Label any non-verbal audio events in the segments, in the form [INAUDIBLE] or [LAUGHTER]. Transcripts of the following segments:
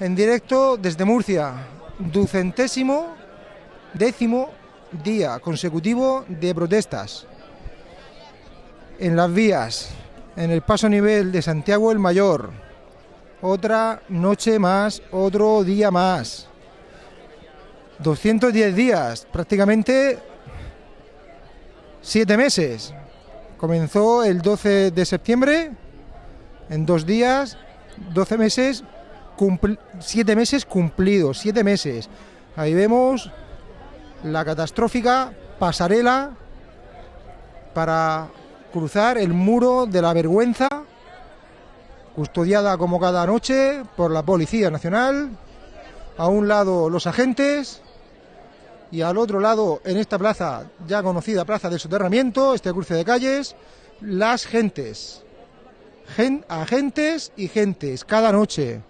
en directo desde Murcia, ducentésimo décimo día consecutivo de protestas en las vías, en el paso nivel de Santiago el Mayor. Otra noche más, otro día más. 210 días, prácticamente siete meses. Comenzó el 12 de septiembre, en dos días, 12 meses, siete meses cumplidos, siete meses. Ahí vemos la catastrófica pasarela para cruzar el muro de la vergüenza, custodiada como cada noche por la Policía Nacional. A un lado los agentes y al otro lado, en esta plaza, ya conocida Plaza del Soterramiento, este cruce de calles, las gentes. agentes y gentes, cada noche.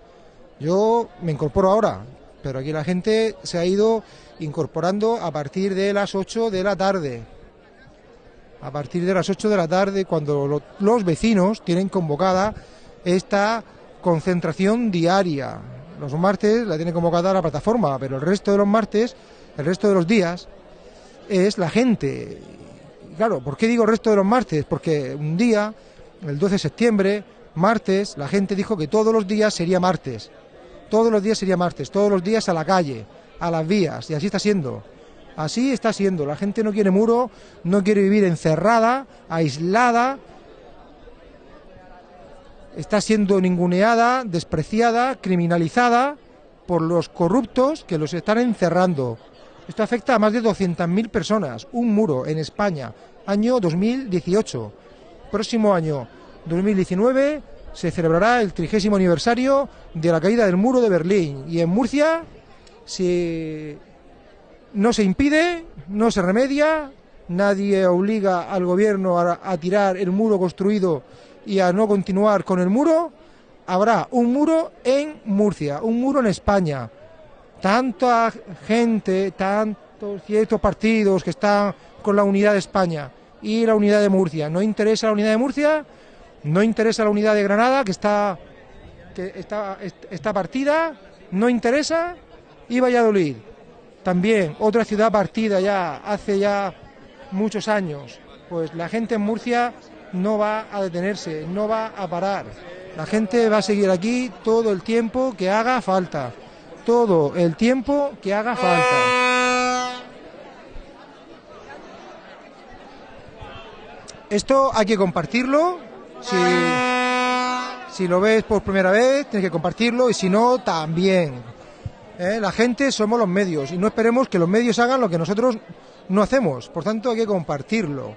Yo me incorporo ahora, pero aquí la gente se ha ido incorporando a partir de las 8 de la tarde. A partir de las 8 de la tarde, cuando los vecinos tienen convocada esta concentración diaria. Los martes la tiene convocada la plataforma, pero el resto de los martes el resto de los días es la gente. Claro, ¿por qué digo el resto de los martes? Porque un día, el 12 de septiembre, martes, la gente dijo que todos los días sería martes. Todos los días sería martes, todos los días a la calle, a las vías, y así está siendo. Así está siendo. La gente no quiere muro, no quiere vivir encerrada, aislada. Está siendo ninguneada, despreciada, criminalizada por los corruptos que los están encerrando. Esto afecta a más de 200.000 personas. Un muro en España, año 2018. Próximo año 2019 se celebrará el trigésimo aniversario de la caída del muro de Berlín. Y en Murcia, si no se impide, no se remedia, nadie obliga al gobierno a, tirar el muro construido y a no continuar con el muro, habrá un muro en Murcia, un muro en España tanta gente, tantos ciertos partidos que están con la unidad de España y la unidad de Murcia. ¿No interesa la unidad de Murcia? ¿No interesa la unidad de Granada que está, que está, partida? ¿No interesa? Y Valladolid. También otra ciudad partida ya hace ya muchos años. Pues la gente en Murcia no va a detenerse, no va a parar. La gente va a seguir aquí todo el tiempo que haga falta todo el tiempo que haga falta. Esto hay que compartirlo. Si, lo ves por primera vez, tienes que compartirlo y si no, también. ¿Eh? La gente somos los medios y no esperemos que los medios hagan lo que nosotros no hacemos. Por tanto, hay que compartirlo.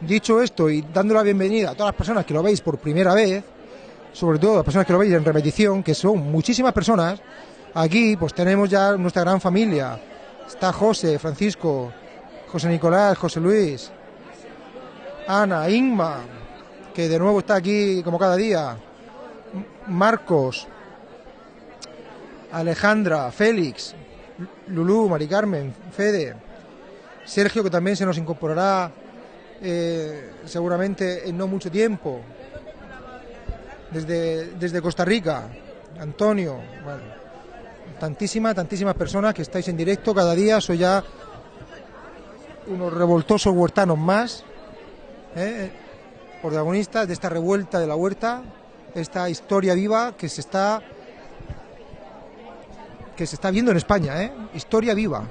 Dicho esto y dando la bienvenida a todas las personas que lo veis por primera vez, sobre todo las personas que lo veis en repetición, que son muchísimas personas, aquí pues tenemos ya nuestra gran familia. Está José, Francisco, José Nicolás, José Luis, Ana, Inma, que de nuevo está aquí como cada día, Marcos, Alejandra, Félix, Lulú, Mari Carmen, Fede, Sergio, que también se nos incorporará eh, seguramente en no mucho tiempo, desde, desde Costa Rica, Antonio, bueno, tantísimas, tantísimas personas que estáis en directo cada día, soy ya unos revoltosos huertanos más, ¿eh? protagonistas de esta revuelta de la huerta, esta historia viva que se está que se está viendo en España, ¿eh? historia viva.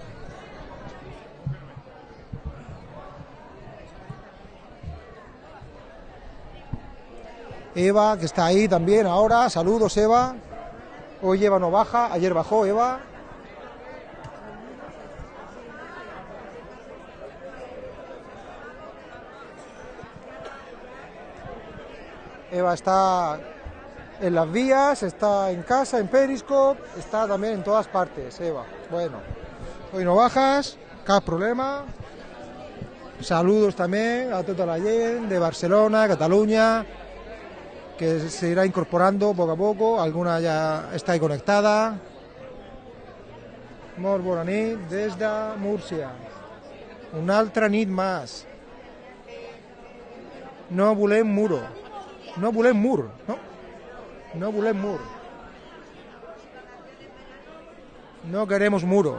Eva, que está ahí también ahora. Saludos, Eva. Hoy Eva no baja, ayer bajó Eva. Eva está en las vías, está en casa, en Periscope, está también en todas partes, Eva. Bueno, hoy no bajas, cada problema. Saludos también a toda la gente de Barcelona, Cataluña, que se irá incorporando poco a poco, alguna ya está ahí conectada. Nit desde Murcia. Una altra nit más. No volem muro no Bulen Moore, ¿no? No Bulen Moore. No queremos muro.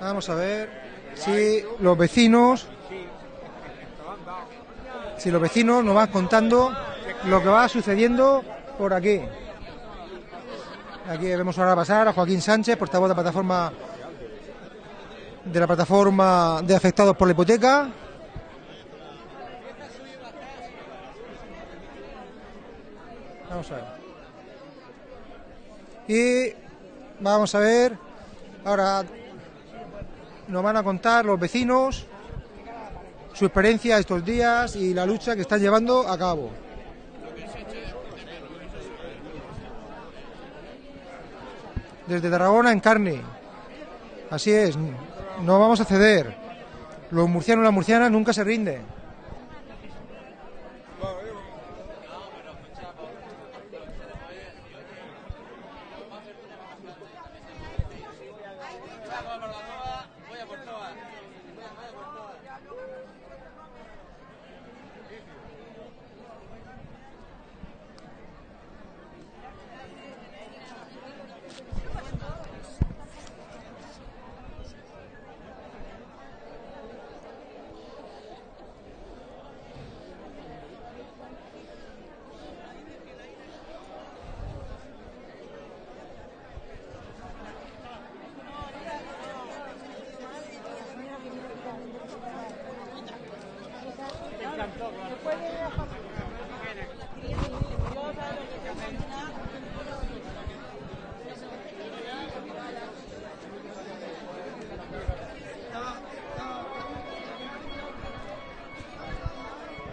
Vamos a ver si los vecinos, si los vecinos nos van contando lo que va sucediendo por aquí. Aquí vemos ahora pasar a Joaquín Sánchez, portavoz de la plataforma de la plataforma de afectados por la hipoteca. Vamos a ver. Y vamos a ver ahora nos van a contar los vecinos su experiencia estos días y la lucha que están llevando a cabo. Desde Tarragona en carne. Así es, no vamos a ceder. Los murcianos y las murcianas nunca se rinden.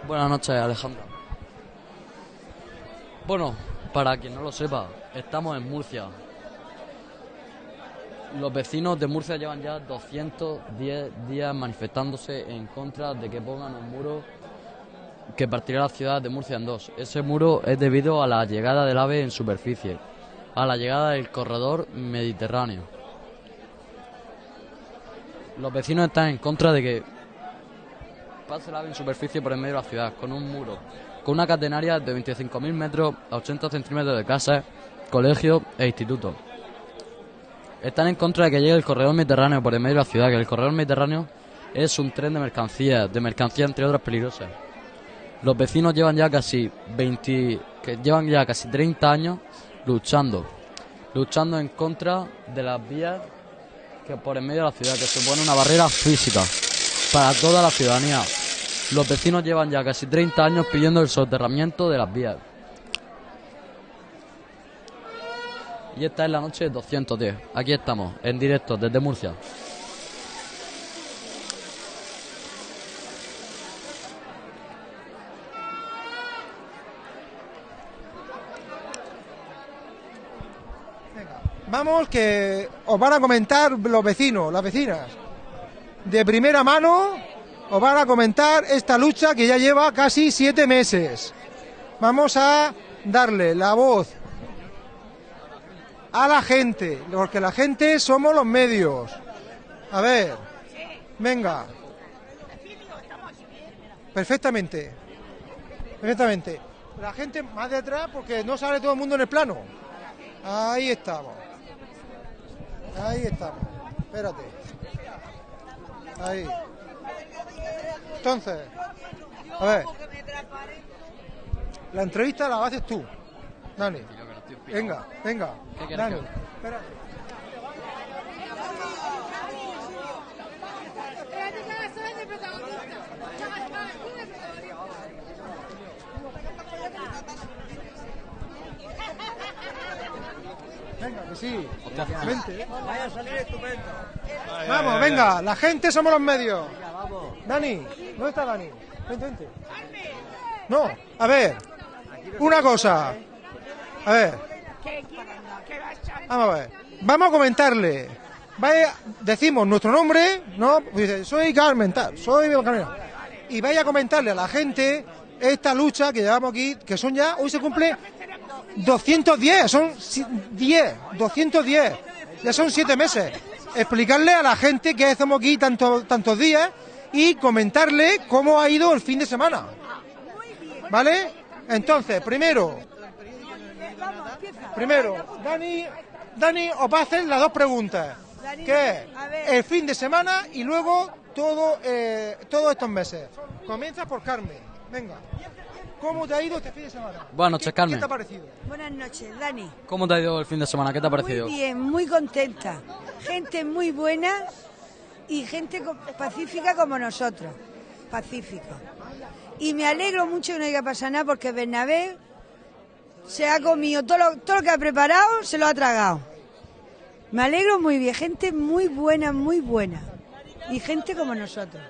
Buenas noches, Alejandra. Bueno, para quien no lo sepa, estamos en Murcia. Los vecinos de Murcia llevan ya 210 días manifestándose en contra de que pongan un muro que partirá la ciudad de Murcia en dos. Ese muro es debido a la llegada del ave en superficie, a la llegada del corredor mediterráneo. Los vecinos están en contra de que pase ave en superficie por el medio de la ciudad, con un muro, con una catenaria de 25.000 metros a 80 centímetros de casas, colegios e institutos. Están en contra de que llegue el corredor mediterráneo por el medio de la ciudad, que el corredor mediterráneo es un tren de mercancías, de mercancías entre otras peligrosas. Los vecinos llevan ya casi 20, que llevan ya casi 30 años luchando, luchando en contra de las vías que por el medio de la ciudad, que supone una barrera física para toda la ciudadanía. Los vecinos llevan ya casi 30 años pidiendo el soterramiento de las vías. Y esta es la noche 210. Aquí estamos, en directo, desde Murcia. Vamos que os van a comentar los vecinos, las vecinas. De primera mano os van a comentar esta lucha que ya lleva casi siete meses. Vamos a darle la voz a la gente, porque la gente somos los medios. A ver, venga. Perfectamente. Perfectamente. La gente más detrás porque no sale todo el mundo en el plano. Ahí estamos. Ahí estamos. Espérate. Ahí. Entonces, a ver. La entrevista la haces tú, Dani. Venga, venga. ¿Qué quieres Dani, espérate. Venga, que sí. Vente. Vaya a salir estupendo. Vamos, venga, la gente somos los medios. Dani, ¿dónde está Dani? Vente, vente. No, a ver, una cosa. A ver, vamos a ver. Vamos a comentarle vaya, decimos nuestro nombre, ¿no? Pues soy Carmen, tal, soy Carmen. Y vaya a comentarle a la gente esta lucha que llevamos aquí, que son ya, hoy se cumple 210, son si- 10, 210, ya son 7 meses. Explicarle a la gente que hacemos aquí tanto- tantos días y comentarle cómo ha ido el fin de semana. ¿Vale? Entonces, primero, primero, Dani, Dani os va a hacer las dos preguntas. Que es el fin de semana y luego todo, eh, todos estos meses. Comienza por Carmen. Venga. ¿Cómo te ha ido este fin de semana? Buenas noches, ¿Qué- Carmen. ¿Qué te ha parecido? Buenas noches, Dani. ¿Cómo te ha ido el fin de semana? ¿Qué te ha parecido? Muy bien, muy contenta. Gente muy buena y gente pacífica como nosotros. Pacífica. Y me alegro mucho que no haya pasado nada porque Bernabé se ha comido todo lo, todo lo que ha preparado, se lo ha tragado. Me alegro muy bien. Gente muy buena, muy buena. Y gente como nosotros.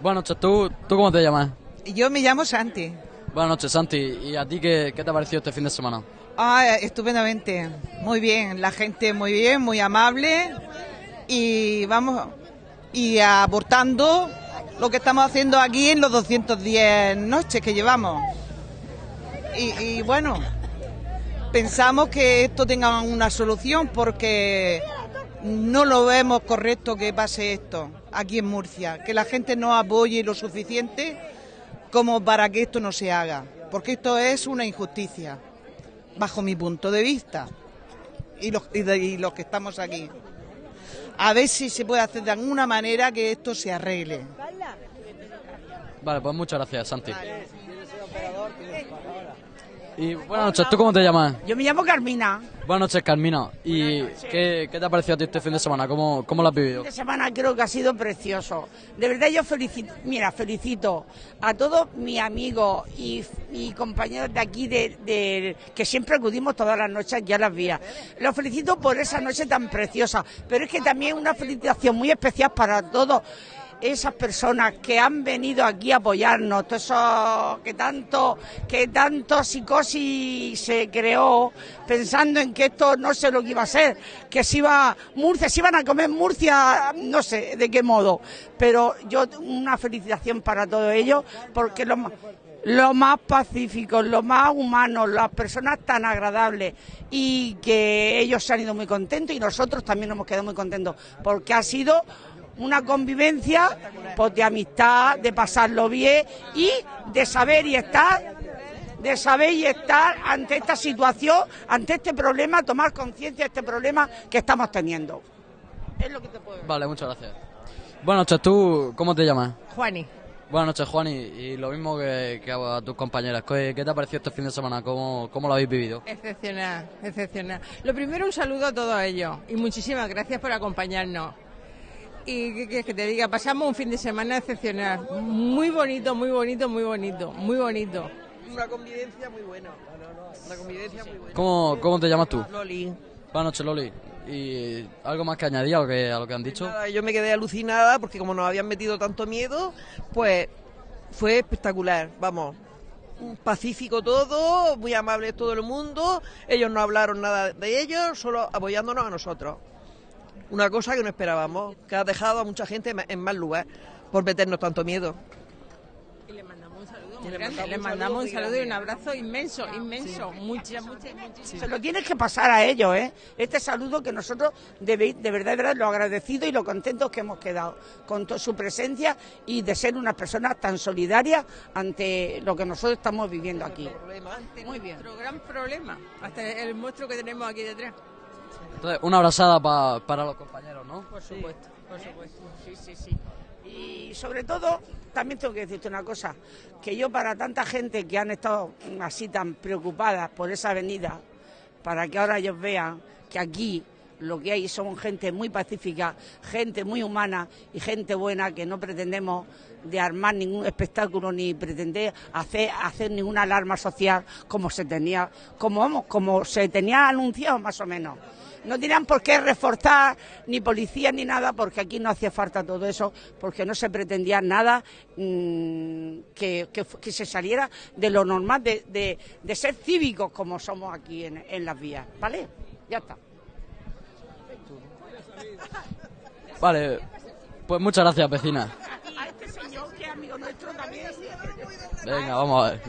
Buenas noches, ¿tú, ¿tú cómo te llamas? Yo me llamo Santi. Buenas noches, Santi. ¿Y a ti qué, qué te ha parecido este fin de semana? Ah, estupendamente. Muy bien, la gente muy bien, muy amable y vamos y aportando lo que estamos haciendo aquí en los 210 noches que llevamos. Y, bueno, pensamos que esto tenga una solución porque no lo vemos correcto que pase esto aquí en Murcia, que la gente no apoye lo suficiente como para que esto no se haga, porque esto es una injusticia, bajo mi punto de vista, y los, y los que estamos aquí. A ver si se puede hacer de alguna manera que esto se arregle. Vale, pues muchas gracias, Santi. Y buenas noches, ¿tú cómo te llamas? Yo me llamo Carmina. Buenas noches, Carmina. ¿Y qué, qué te ha parecido a ti este fin de semana? ¿Cómo, cómo lo has vivido? Esta semana creo que ha sido precioso. De verdad yo felicito, mira, felicito a todos mis amigos y, y compañeros de aquí de, de- que siempre acudimos todas las noches aquí a las vías. Los felicito por esa noche tan preciosa, pero es que también una felicitación muy especial para todos esas personas que han venido aquí a apoyarnos, todos esos que tanto, que tanto psicosis se creó pensando en que esto no sé lo que iba a ser, que se iba Murcia, se iban a comer Murcia, no sé de qué modo, pero yo una felicitación para todos ellos porque lo más lo más pacíficos, lo más humanos, las personas tan agradables y que ellos se han ido muy contentos y nosotros también nos hemos quedado muy contentos porque ha sido una convivencia pues, de amistad, de pasarlo bien y de saber y estar de saber y estar ante esta situación, ante este problema, tomar conciencia de este problema que estamos teniendo. Es lo que te puedo decir. Vale, muchas gracias. Buenas noches, ¿tú cómo te llamas? Juani, Buenas noches, Juan, y, y lo mismo que, que a tus compañeras. ¿Qué, qué te ha parecido este fin de semana? ¿Cómo, cómo lo habéis vivido? excepcional, excepcional. Lo primero, un saludo a todos ellos y muchísimas gracias por acompañarnos. Y qué quieres que te diga, pasamos un fin de semana excepcional. Muy bonito, muy bonito, muy bonito, muy bonito. Una convivencia muy buena. Una convivencia muy buena. ¿Cómo, cómo te llamas tú? Loli. Buenas noches, Loli. ¿Y algo más que añadir a lo que, a lo que han dicho? Nada, yo me quedé alucinada porque como nos habían metido tanto miedo, pues fue espectacular, vamos. Pacífico todo, muy amable todo el mundo, ellos no hablaron nada de ellos, solo apoyándonos a nosotros. Una cosa que no esperábamos, que ha dejado a mucha gente en mal lugar por meternos tanto miedo. Y le mandamos un saludo Y muy le grande. mandamos Le mandamos un saludo y un abrazo inmenso, inmenso. Muchas, muchas, muchísimas Se lo tienes que pasar a ellos, ¿eh? Este saludo que nosotros de, de verdad, de verdad, lo agradecidos y lo contentos que hemos quedado con to- su presencia y de ser unas personas tan solidarias ante lo que nosotros estamos viviendo aquí. Muy bien. Nuestro gran problema, hasta el monstruo que tenemos aquí detrás. Entonces, una abrazada pa- para los compañeros, ¿no? Por supuesto, por supuesto. Sí, sí, sí. Y sobre todo, también tengo que decirte una cosa, que yo para tanta gente que han estado así tan preocupadas por esa avenida, para que ahora ellos vean que aquí lo que hay son gente muy pacífica, gente muy humana y gente buena que no pretendemos de armar ningún espectáculo ni pretender hacer, hacer ninguna alarma social como se tenía, como vamos, como se tenía anunciado más o menos. No tenían por qué reforzar ni policía ni nada, porque aquí no hacía falta todo eso, porque no se pretendía nada mm, que, que que se saliera de lo normal de, de- de ser cívicos como somos aquí en, en las vías. ¿Vale? Ya está. Vale, pues muchas gracias, vecina. A este señor que es amigo nuestro también. Venga, vamos a ver.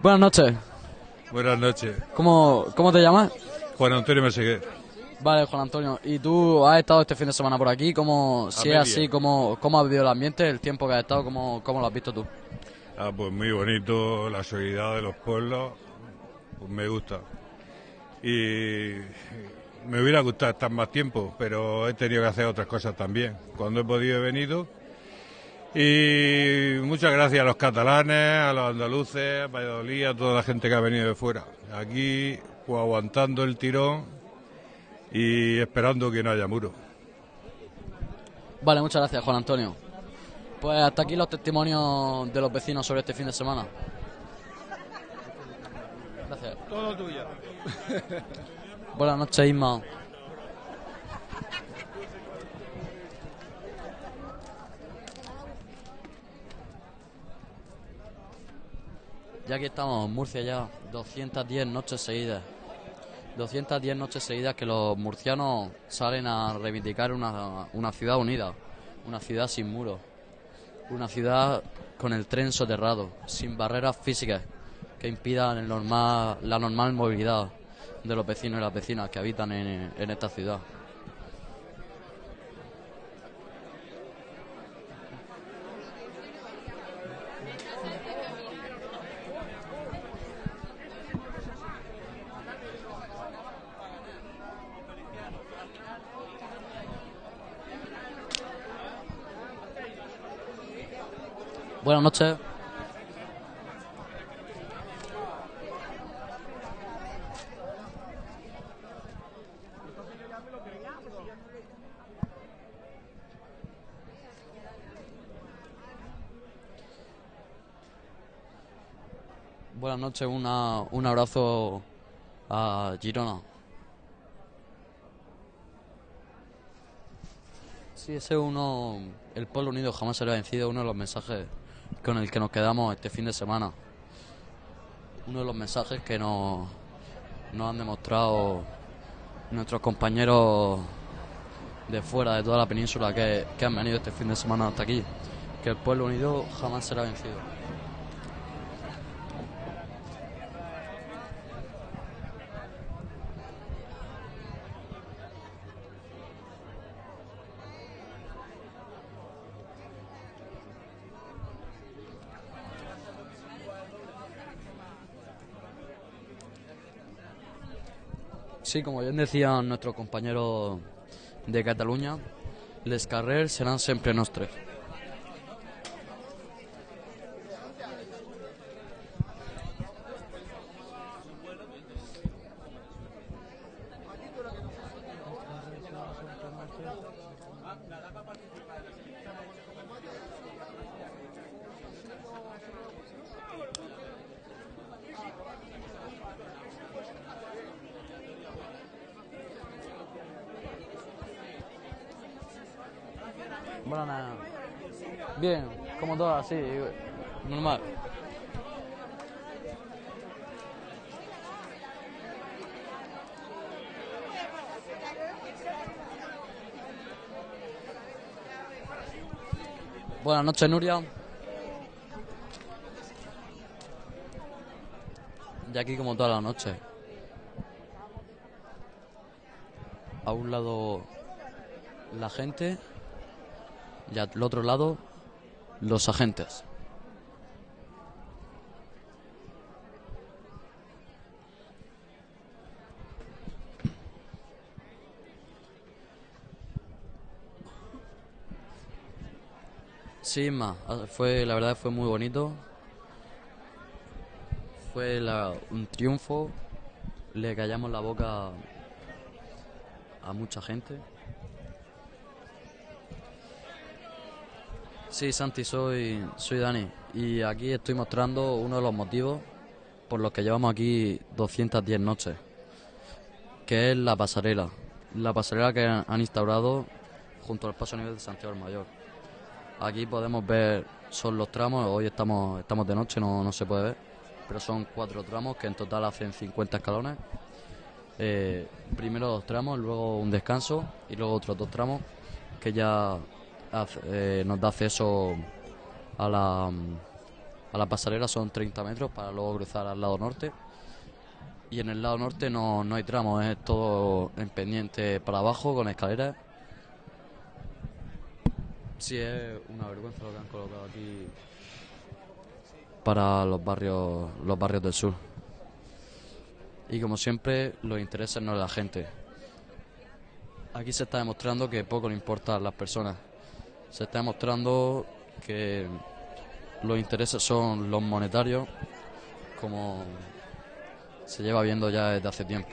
Buenas noches. Buenas noches. ¿Cómo, cómo te llamas? Juan Antonio Meseguer. Vale, Juan Antonio. ¿Y tú has estado este fin de semana por aquí? ¿Cómo, si es así, ¿cómo, cómo has vivido el ambiente, el tiempo que has estado? ¿Cómo, cómo lo has visto tú? Ah, pues muy bonito, la solidaridad de los pueblos, pues me gusta. Y me hubiera gustado estar más tiempo, pero he tenido que hacer otras cosas también. Cuando he podido he venido. Y muchas gracias a los catalanes, a los andaluces, a Valladolid, a toda la gente que ha venido de fuera. Aquí, pues aguantando el tirón y esperando que no haya muro. Vale, muchas gracias, Juan Antonio. Pues hasta aquí los testimonios de los vecinos sobre este fin de semana. Gracias. Todo tuyo. Buenas noches, Isma. Ya aquí estamos en Murcia ya, 210 noches seguidas. 210 noches seguidas que los murcianos salen a reivindicar una, una ciudad unida, una ciudad sin muros, una ciudad con el tren soterrado, sin barreras físicas que impidan la normal movilidad de los vecinos y las vecinas que habitan en, en esta ciudad. Buenas noches. Buenas noches, una, un abrazo a Girona. Sí, ese es uno, el pueblo unido jamás será vencido, uno de los mensajes con el que nos quedamos este fin de semana. Uno de los mensajes que nos, nos han demostrado nuestros compañeros de fuera, de toda la península, que, que han venido este fin de semana hasta aquí. Que el pueblo unido jamás será vencido. Sí, como bien decían nuestros compañeros de Cataluña, les carrers serán siempre nostres. Bueno, nada. Bien, sí, normal. Buenas noches, Nuria. Y aquí como toda la noche. A un lado la gente y al otro lado los agentes. Sí, ma, ah, fue, la verdad fue muy bonito. Fue la- un triunfo. Le callamos la boca a mucha gente. Sí, Santi, soy, soy Dani. Y aquí estoy mostrando uno de los motivos por los que llevamos aquí 210 noches, que es la pasarela. La pasarela que han instaurado junto al paso a nivel de Santiago del Mayor. Aquí podemos ver, son los tramos, hoy estamos, estamos de noche, no, no se puede ver, pero son cuatro tramos que en total hacen 50 escalones. Eh, primero dos tramos, luego un descanso y luego otros dos tramos que ya eh, nos da acceso a la, a la pasarela, son 30 metros para luego cruzar al lado norte. Y en el lado norte no, no hay tramos, es todo en pendiente para abajo con escaleras. Sí, es una vergüenza lo que han colocado aquí para los barrios, los barrios del sur. Y como siempre, los intereses no de la gente. Aquí se está demostrando que poco le importa a las personas. Se está demostrando que los intereses son los monetarios, como se lleva viendo ya desde hace tiempo.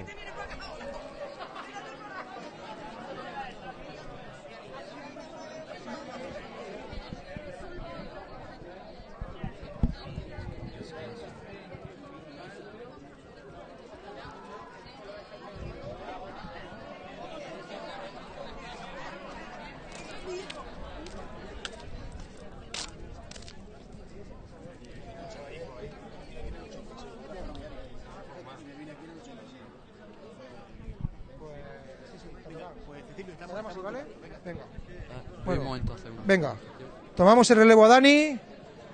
Tomamos el relevo a Dani.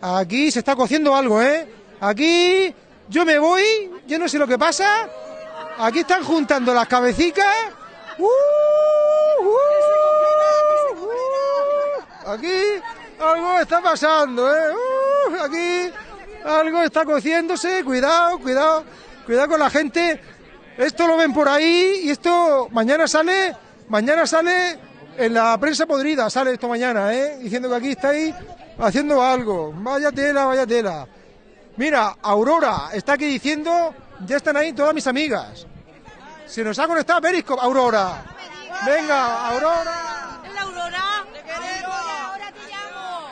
Aquí se está cociendo algo, ¿eh? Aquí yo me voy, yo no sé lo que pasa. Aquí están juntando las cabecicas. ¡Uh! ¡Uh! Aquí algo está pasando, ¿eh? ¡Uh! Aquí algo está cociéndose. Cuidado, cuidado, cuidado con la gente. Esto lo ven por ahí y esto mañana sale, mañana sale en la prensa podrida, sale esto mañana, ¿eh? Diciendo que aquí estáis haciendo algo. Vaya tela, vaya tela. Mira, Aurora está aquí diciendo, ya están ahí todas mis amigas. Se nos ha conectado Periscope, Aurora. Venga, Aurora. ¿Es la Aurora? ¡Te queremos! ¡Ahora te llamo!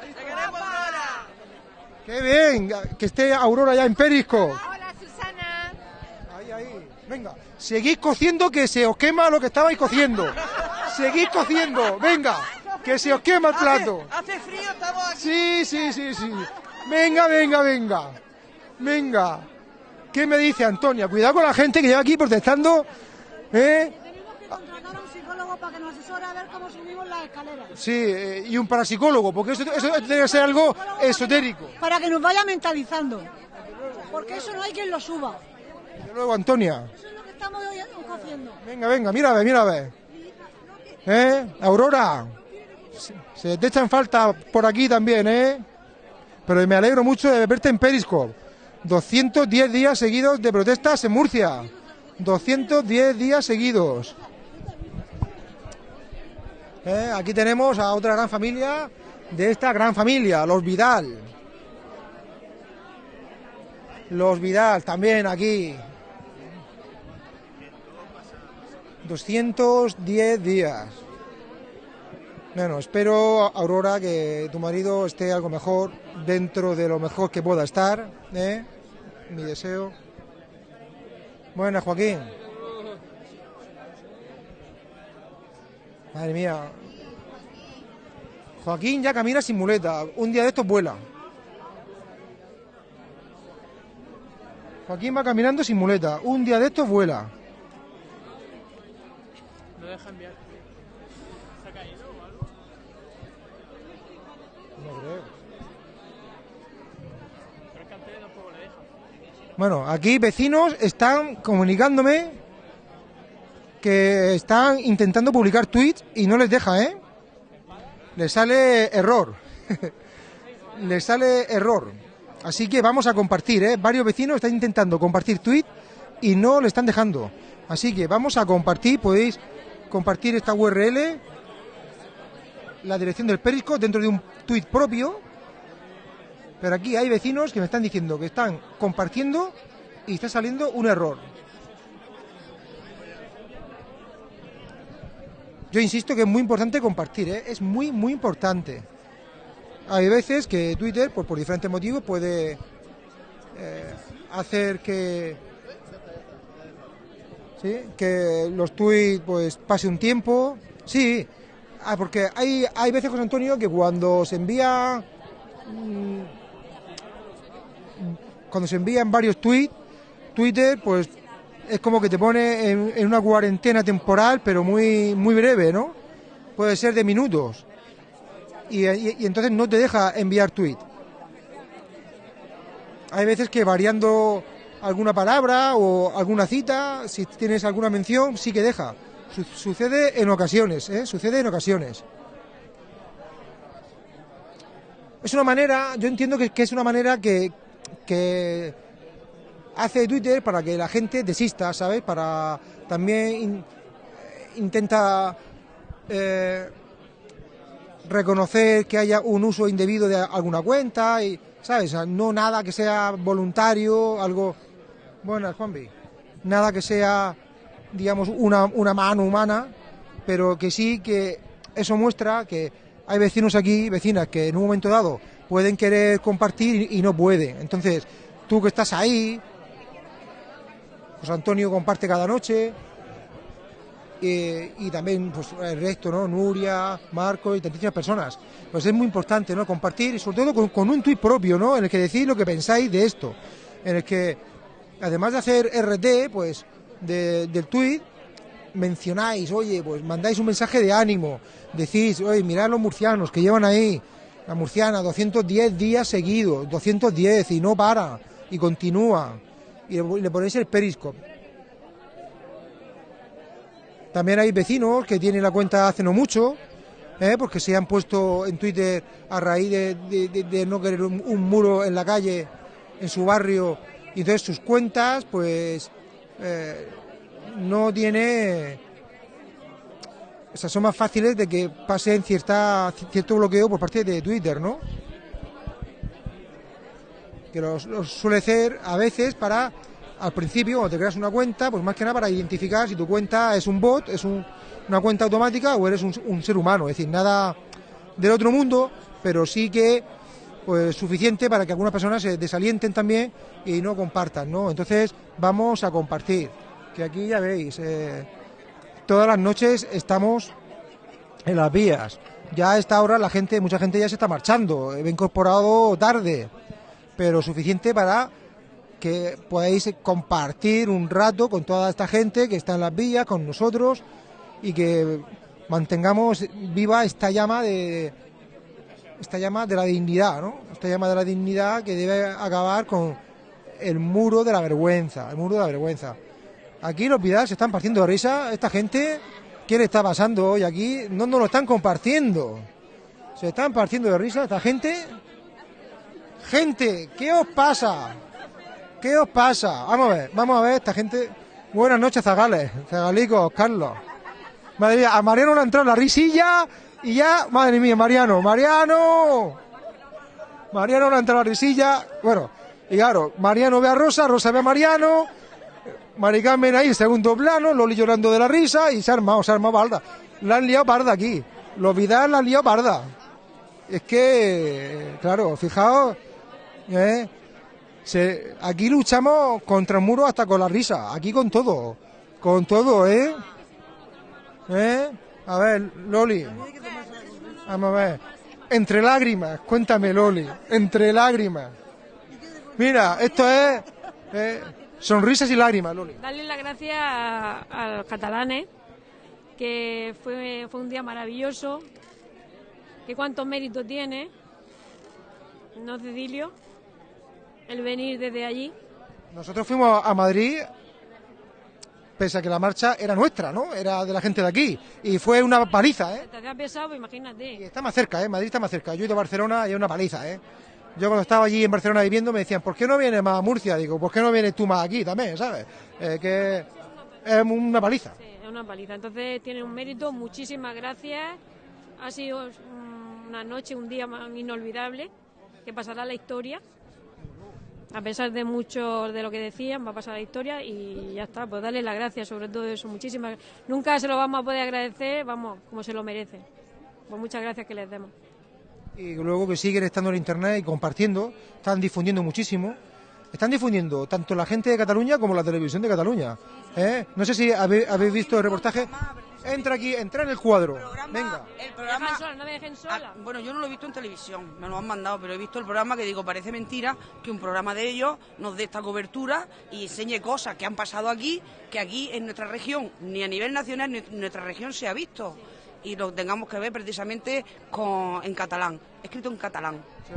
¡Te queremos, Aurora! Qué bien, que esté Aurora ya en Periscope. Hola, Susana. Ahí, ahí. Venga, seguid cociendo que se os quema lo que estabais cociendo. [LAUGHS] Seguid cociendo, venga, que se os quema el plato. Hace frío, estamos aquí. Sí, sí, sí, sí. Venga, venga, venga. Venga. ¿Qué me dice Antonia? Cuidado con la gente que lleva aquí protestando. ¿Eh? Tenemos que contratar a un psicólogo para que nos asesore a ver cómo subimos las escaleras. Sí, eh, y un parapsicólogo, porque eso, eso tiene que ser algo esotérico. Para que nos vaya mentalizando. Porque eso no hay quien lo suba. Desde luego, Antonia. Eso es lo que estamos hoy haciendo. Venga, venga, mira a ver, mira a ver. ¿Eh? Aurora. Se, te echan falta por aquí también, ¿eh? Pero me alegro mucho de verte en Periscope. 210 días seguidos de protestas en Murcia. 210 días seguidos. ¿Eh? Aquí tenemos a otra gran familia de esta gran familia, los Vidal. Los Vidal también aquí. 210 días. Bueno, espero, Aurora, que tu marido esté algo mejor, dentro de lo mejor que pueda estar. ¿eh? Mi deseo. Buenas, Joaquín. Madre mía. Joaquín ya camina sin muleta. Un día de estos vuela. Joaquín va caminando sin muleta. Un día de estos vuela. No deja enviar. ¿Se ha caído o algo? No creo. Pero es que antes tampoco le deja. Bueno, aquí vecinos están comunicándome que están intentando publicar tweets y no les deja, ¿eh? Les sale error. [LAUGHS] les sale error. Así que vamos a compartir, ¿eh? Varios vecinos están intentando compartir tweets y no le están dejando. Así que vamos a compartir, podéis compartir esta URL, la dirección del Periscope dentro de un tweet propio. Pero aquí hay vecinos que me están diciendo que están compartiendo y está saliendo un error. Yo insisto que es muy importante compartir, ¿eh? es muy, muy importante. Hay veces que Twitter, pues por diferentes motivos, puede eh, hacer que, ¿sí? que los tweets pues pase un tiempo. Sí, ah, porque hay, hay veces, José Antonio, que cuando se envía mm, cuando se envían varios tweets, Twitter pues es como que te pone en, una cuarentena temporal, pero muy, muy breve, ¿no? Puede ser de minutos. Y, entonces no te deja enviar tweet. Hay veces que variando alguna palabra o alguna cita, si tienes alguna mención, sí que deja. Su- sucede en ocasiones, ¿eh? Sucede en ocasiones. Es una manera, yo entiendo que es una manera que, que hace Twitter para que la gente desista, ¿sabes? Para también in- intenta eh, reconocer que haya un uso indebido de alguna cuenta y, ¿sabes? No nada que sea voluntario, algo... Buenas, Juanvi. Nada que sea, digamos, una, una mano humana, pero que sí que eso muestra que hay vecinos aquí, vecinas, que en un momento dado pueden querer compartir y, no pueden. Entonces, tú que estás ahí, José Antonio comparte cada noche, eh, y también pues, el resto, ¿no? Nuria, Marco y tantísimas personas. Pues es muy importante, ¿no? Compartir y sobre todo con, un tuit propio, ¿no? En el que decís lo que pensáis de esto. En el que, además de hacer RT, pues, de- del tuit, mencionáis, oye, pues mandáis un mensaje de ánimo. Decís, oye, mirad los murcianos que llevan ahí, la murciana, 210 días seguidos, 210 y no para, y continúa. Y le, ponéis el periscope. También hay vecinos que tienen la cuenta hace no mucho, ¿eh? porque se han puesto en Twitter a raíz de, no querer un, un muro en la calle, en su barrio, y entonces sus cuentas, pues, eh, no tiene... O sea, son más fáciles de que pasen cierta, cierto bloqueo por parte de Twitter, ¿no? Que los, suele hacer a veces para, al principio, cuando te creas una cuenta, pues más que nada para identificar si tu cuenta es un bot, es un- una cuenta automática o eres un, un ser humano. Es decir, nada del otro mundo, pero sí que pues suficiente para que algunas personas se desalienten también y no compartan, ¿no? Entonces vamos a compartir, que aquí ya veis, eh, todas las noches estamos en las vías. Ya a esta hora la gente, mucha gente ya se está marchando, he incorporado tarde, pero suficiente para que podáis compartir un rato con toda esta gente que está en las vías, con nosotros, y que mantengamos viva esta llama de esta llama de la dignidad, ¿no? Esta llama de la dignidad que debe acabar con el muro de la vergüenza, el muro de la vergüenza. Aquí los Vidal se están partiendo de risa, esta gente, ¿qué le está pasando hoy aquí? No nos lo están compartiendo. Se están partiendo de risa esta gente. Gente, ¿qué os pasa? ¿Qué os pasa? Vamos a ver, vamos a ver esta gente. Buenas noches, Zagales, Zagalicos, Carlos. Madre mía, a Mariano le ha entrado la risilla y ya, madre mía, Mariano, Mariano. Mariano le ha entrado la risilla. Bueno, y claro, Mariano ve a Rosa, Rosa ve a Mariano. Mari Carmen ahí segundo plano, Loli llorando de la risa y se ha armado, se ha armado parda. La han liado parda aquí. Los Vidal la han liado parda. Es que, claro, fijaos, ¿eh? Aquí luchamos contra el muro hasta con la risa, aquí con todo, con todo, ¿eh? ¿Eh? A ver, Loli, vamos a ver. Entre lágrimas, cuéntame, Loli, entre lágrimas. Mira, esto es eh, sonrisas y lágrimas, Loli. Darle las gracias a, los catalanes, que fue, fue un día maravilloso, que cuántos méritos tiene, no Cecilio, el venir desde allí. Nosotros fuimos a Madrid, pese a que la marcha era nuestra, ¿no? Era de la gente de aquí. Y fue una paliza, ¿eh? Te hacía pesado, imagínate. Está más cerca, ¿eh? Madrid está más cerca. Yo he ido a Barcelona y es una paliza, ¿eh? Yo cuando estaba allí en Barcelona viviendo me decían, ¿por qué no vienes más a Murcia? Digo, ¿por qué no vienes tú más aquí también, sabes? Eh, que es una paliza. Sí, es una paliza. Entonces tiene un mérito, muchísimas gracias. Ha sido una noche, un día inolvidable, que pasará la historia. A pesar de mucho de lo que decían, va a pasar la historia y ya está. Pues darle las gracias sobre todo eso. Muchísimas Nunca se lo vamos a poder agradecer, vamos, como se lo merece. Pues muchas gracias que les demos. Y luego que siguen estando en internet y compartiendo, están difundiendo muchísimo. Están difundiendo tanto la gente de Cataluña como la televisión de Cataluña. ¿eh? No sé si habe- habéis visto el reportaje. Entra aquí, entra en el cuadro. Venga. El programa, sola, no me dejen sola. Ah, bueno, yo no lo he visto en televisión, me lo han mandado, pero he visto el programa que digo, parece mentira que un programa de ellos nos dé esta cobertura y enseñe cosas que han pasado aquí, que aquí en nuestra región, ni a nivel nacional, ni en nuestra región se ha visto. Y lo tengamos que ver precisamente con, en catalán, escrito en catalán. Se,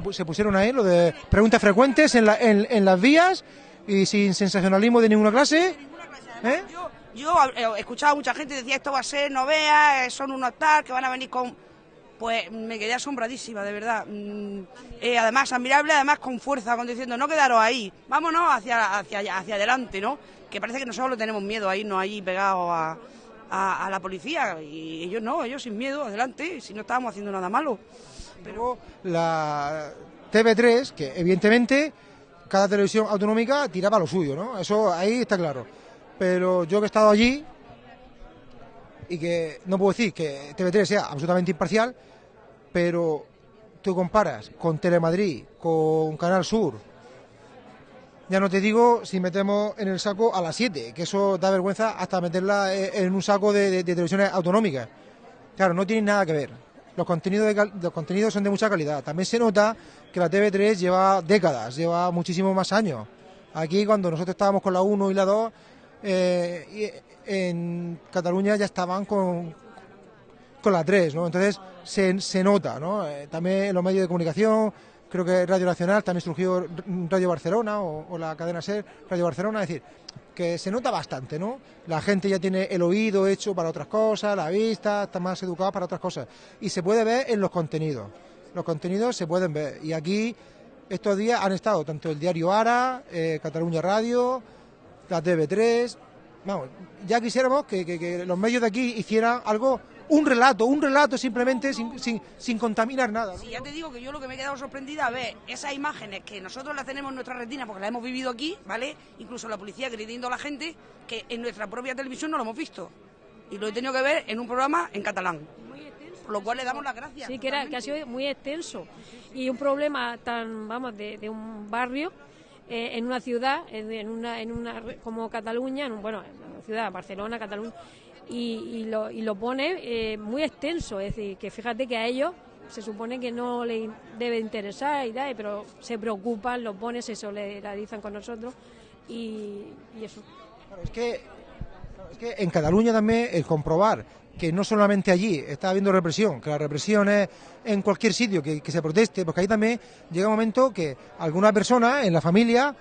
pu- se pusieron ahí lo de preguntas frecuentes en, la- en- en las vías y sin sensacionalismo de ninguna clase. ¿Eh? Yo eh, escuchaba a mucha gente decía esto va a ser, no veas, eh, son unos tal, que van a venir con... Pues me quedé asombradísima, de verdad. Mm, eh, además, admirable, además con fuerza, con diciendo, no quedaros ahí, vámonos hacia, hacia, hacia adelante, ¿no? Que parece que nosotros le tenemos miedo a irnos allí pegados a, a, a la policía. Y ellos no, ellos sin miedo, adelante, si no estábamos haciendo nada malo. Luego la TV3, que evidentemente cada televisión autonómica tiraba lo suyo, ¿no? Eso ahí está claro. Pero yo que he estado allí y que no puedo decir que TV3 sea absolutamente imparcial, pero tú comparas con Telemadrid, con Canal Sur, ya no te digo si metemos en el saco a las 7, que eso da vergüenza hasta meterla eh, en un saco de, televisiones autonómicas. Claro, no tienen nada que ver. Los contenidos, de los contenidos son de mucha calidad. También se nota que la TV3 lleva décadas, lleva muchísimos más años. Aquí, cuando nosotros estábamos con la 1 y la 2, eh, en Cataluña ya estaban con, con la 3, ¿no? Entonces se, se nota, ¿no? Eh, también en los medios de comunicación, creo que Radio Nacional también surgió Radio Barcelona o, la cadena SER, Radio Barcelona, es decir, que se nota bastante, ¿no? La gente ya tiene el oído hecho para otras cosas, la vista, está más educada para otras cosas. Y se puede ver en los contenidos. Los contenidos se pueden ver. Y aquí, estos días han estado tanto el diario Ara, eh, Cataluña Radio, la TV3. Vamos, ya quisiéramos que los medios de aquí hicieran algo, un relato, un relato simplemente sin, sin, sin contaminar nada. ¿no? Sí, ya te digo que yo lo que me he quedado sorprendida a ver esas imágenes que nosotros las tenemos en nuestra retina porque las hemos vivido aquí, ¿vale? Incluso la policía agrediendo a la gente que en nuestra propia televisión no lo hemos visto. Y lo he tenido que ver en un programa en catalán. Por lo cual le damos las gracias. Sí, que, era, que ha sido muy extenso. Y un problema tan, vamos, de, de un barrio eh, en una ciudad, en en una, en una como Cataluña, en un- bueno, en una ciudad, Barcelona, Cataluña, y, y lo, y lo pone eh, muy extenso. Es decir, que fíjate que a ellos se supone que no les debe interesar y tal, pero se preocupan, lo ponen, se solidarizan con nosotros y, y eso. Es que Es que en Cataluña también el comprobar que no solamente allí está habiendo represión, que la represión es en cualquier sitio que, que se proteste, porque ahí también llega un momento que alguna persona en la familia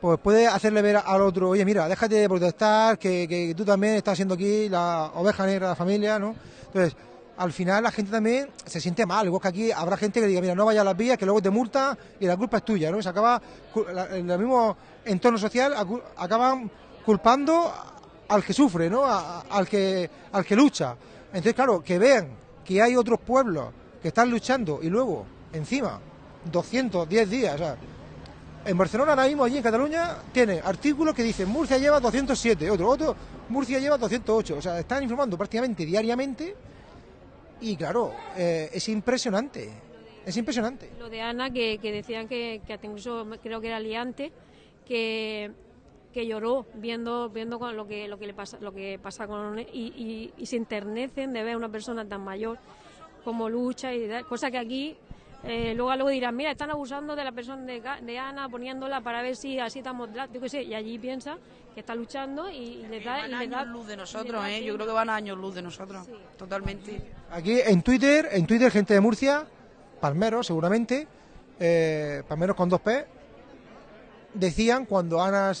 pues puede hacerle ver al otro, oye, mira, déjate de protestar, que, que tú también estás siendo aquí la oveja negra de la familia, ¿no? Entonces, al final la gente también se siente mal, igual que aquí habrá gente que diga, mira, no vayas a las vías, que luego te multa y la culpa es tuya, ¿no? Se acaba, en el mismo entorno social, acaban culpando al que sufre, ¿no? Al, que, al que lucha. Entonces, claro, que vean que hay otros pueblos que están luchando y luego, encima, 210 días, o sea, en Barcelona ahora mismo, allí en Cataluña, tienen artículos que dicen Murcia lleva 207, otro, otro, Murcia lleva 208. O sea, están informando prácticamente diariamente y claro, eh, es impresionante, es impresionante. Lo de Ana, que, decían que, que incluso creo que era liante, que, que lloró viendo viendo lo que lo que le pasa lo que pasa con y, y, y se enternecen de ver a una persona tan mayor como lucha y cosa que aquí eh, luego luego dirán mira están abusando de la persona de, de Ana poniéndola para ver si así estamos yo qué sé y allí piensa que está luchando y, y le da Van y da años luz de nosotros, da ¿eh? Yo creo que van a años luz de nosotros. Totalmente. Aquí en Twitter, en Twitter, gente de Murcia, Palmeros seguramente, eh, Palmeros con dos P, decían cuando Ana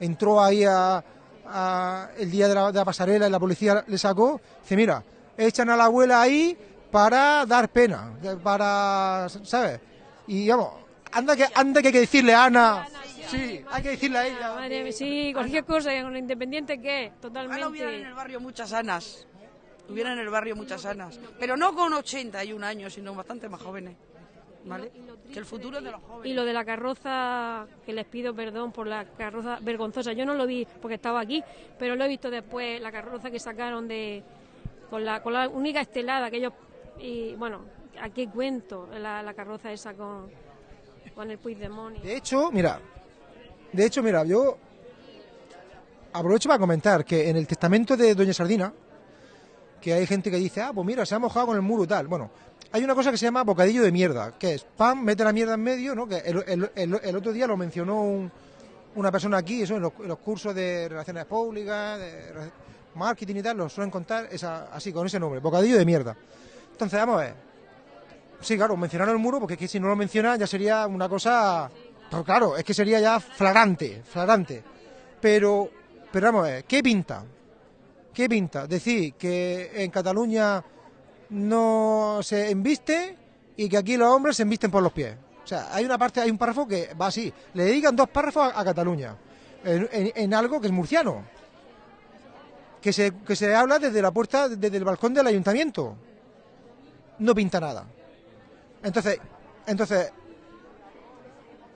entró ahí a, a- el día de la, de la pasarela y la policía le sacó, dice, mira, echan a la abuela ahí para dar pena, para, ¿sabes? Y vamos, anda que, anda que hay que decirle a Ana, sí, hay que decirle a ella. Madre mía, sí, cualquier cosa, con independiente que totalmente. Ojalá hubiera en el barrio muchas Anas. Hubiera en el barrio muchas Anas. Pero no con 81 años, sino bastante más jóvenes. ¿Vale? Que el futuro es de los jóvenes. Y lo de la carroza, que les pido perdón por la carroza vergonzosa, yo no lo vi porque estaba aquí, pero lo he visto después, la carroza que sacaron de con la, con la única estelada que ellos, y bueno, ¿a qué cuento la, carroza esa con, con el Puigdemont? De hecho, mira, de hecho, mira, yo aprovecho para comentar que en el testamento de Doña Sardina que hay gente que dice, ah, pues mira, se ha mojado con el muro y tal. Bueno, hay una cosa que se llama bocadillo de mierda, que es pan, mete la mierda en medio, ¿no? Que el, otro día lo mencionó un- una persona aquí, eso en los, en los cursos de relaciones públicas, de marketing y tal, lo suelen contar esa, así, con ese nombre, bocadillo de mierda. Entonces, vamos a ver. Sí, claro, mencionaron el muro, porque es que si no lo menciona ya sería una cosa. Pero claro, es que sería ya flagrante, flagrante. Pero, pero vamos a ver, ¿qué pinta? ¿Qué pinta? Decir que en Cataluña no se embiste y que aquí los hombres se embisten por los pies. O sea, hay una parte, hay un párrafo que va así. Le dedican dos párrafos a, Cataluña. En, en- en algo que es murciano. Que se, que se habla desde la puerta, desde el balcón del ayuntamiento. No pinta nada. Entonces, entonces,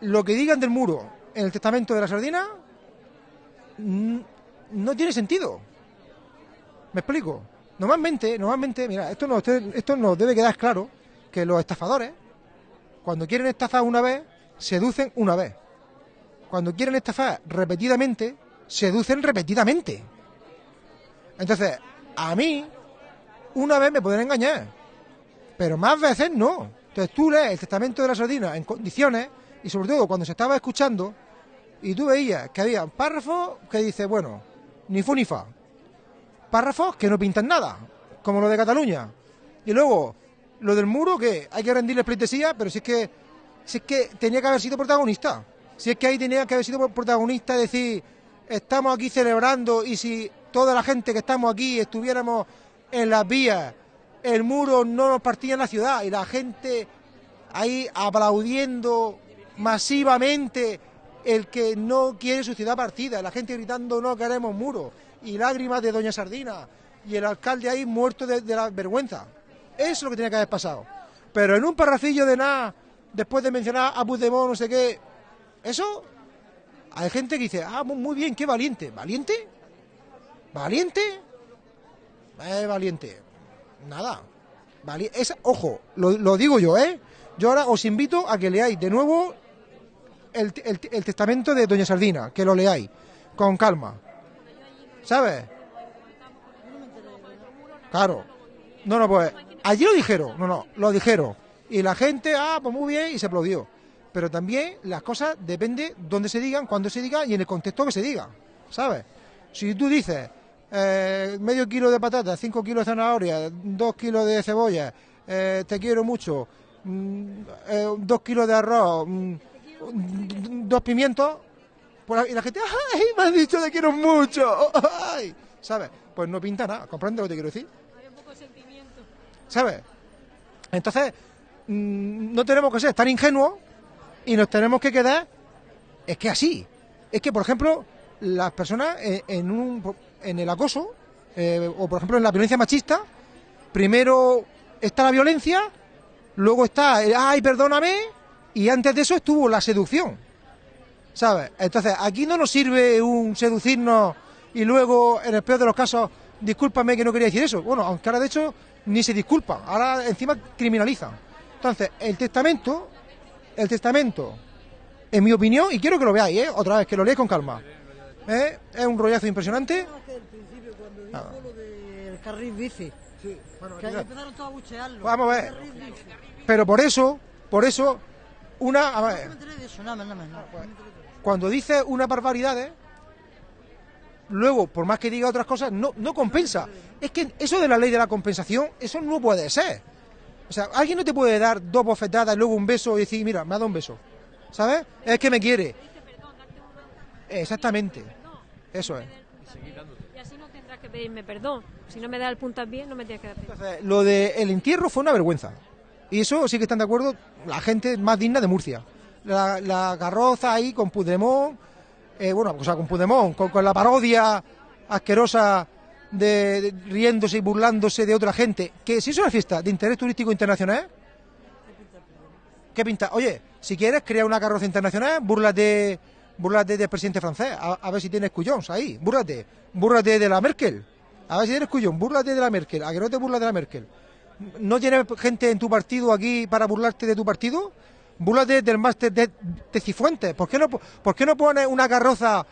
lo que digan del muro en el testamento de la sardina no tiene sentido. ¿Me explico? Normalmente, normalmente, mira, esto nos, esto nos debe quedar claro que los estafadores, cuando quieren estafar una vez, seducen una vez. Cuando quieren estafar repetidamente, seducen repetidamente. Entonces, a mí, una vez me pueden engañar, pero más veces no. Entonces tú lees el testamento de la sardina en condiciones, y sobre todo cuando se estaba escuchando, y tú veías que había un párrafo que dice, bueno, ni fu ni fa. Párrafos que no pintan nada, como lo de Cataluña. Y luego, lo del muro, que hay que rendirle pleitesía, pero si es que, si es que tenía que haber sido protagonista. Si es que ahí tenía que haber sido protagonista, decir, estamos aquí celebrando y si toda la gente que estamos aquí estuviéramos en las vías, el muro no nos partía en la ciudad y la gente ahí aplaudiendo masivamente el que no quiere su ciudad partida, la gente gritando no queremos muro y lágrimas de Doña Sardina y el alcalde ahí muerto de, la vergüenza. Eso es lo que tenía que haber pasado. Pero en un parrafillo de nada, después de mencionar a Puigdemont, no sé qué, eso, hay gente que dice, ah, mu- muy bien, qué valiente. ¿Valiente? ¿Valiente? Eh, valiente. Nada. Vali- esa- ojo, lo, lo digo yo, ¿eh? Yo ahora os invito a que leáis de nuevo el, el- el testamento de Doña Sardina, que lo leáis con calma. ¿Sabes? Claro. No, no, pues allí lo dijeron, no, no, lo dijeron. Y la gente, ah, pues muy bien, y se aplaudió. Pero también las cosas depende dónde se digan, cuándo se digan y en el contexto que se diga, ¿sabes? Si tú dices eh, medio kilo de patatas, cinco kilos de zanahoria, dos kilos de cebolla, eh, te quiero mucho, mm, eh, dos kilos de arroz, mm, dos pimientos, y la gente, ¡ay, me has dicho te quiero mucho! [LAUGHS] ¡Ay! ¿Sabes? Pues no pinta nada, ¿comprendes lo que te quiero decir? ¿Sabes? Entonces, mm, no tenemos que ser tan ingenuos y nos tenemos que quedar. Es que así. Es que, por ejemplo, las personas en, un, en el acoso, eh, o por ejemplo en la violencia machista, primero está la violencia, luego está el, ay, perdóname, y antes de eso estuvo la seducción. ¿Sabes? Entonces, aquí no nos sirve un seducirnos y luego, en el peor de los casos, discúlpame que no quería decir eso. Bueno, aunque ahora de hecho ni se disculpan, ahora encima criminalizan. Entonces, el testamento, el testamento, en mi opinión, y quiero que lo veáis, ¿eh? otra vez, que lo leáis con calma, ¿eh? es un rollazo impresionante. Nada. El carril bici. que ahí mira. empezaron todos a buchearlo. Vamos a ver. Pero por eso, por eso, una, a ver, cuando dice una barbaridades, luego, por más que diga otras cosas, no, no compensa. Es que eso de la ley de la compensación, eso no puede ser. O sea, alguien no te puede dar dos bofetadas y luego un beso y decir, mira, me ha dado un beso. ¿Sabes? Es que me quiere. Exactamente. Eso es. Y así no tendrás que pedirme perdón. Si no me das el puntapié, no me tienes que dar perdón. Entonces, lo del entierro fue una vergüenza. Y eso sí que están de acuerdo la gente más digna de Murcia. La, la carroza ahí con Puigdemont, eh, bueno, o sea, con Puigdemont, con, con la parodia asquerosa de, de riéndose y burlándose de otra gente. Que si es una fiesta de interés turístico internacional, ¿qué pinta? Oye, si quieres crear una carroza internacional, búrlate, búrlate del presidente francés, a, a ver si tienes cuyons ahí, búrlate, búrlate de la Merkel, a ver si tienes cuyón, búrlate de la Merkel, a que no te burlas de la Merkel. ¿No tienes gente en tu partido aquí para burlarte de tu partido? Búrlate del máster de, de Cifuentes. ¿Por qué no, po- por qué no pones una carroza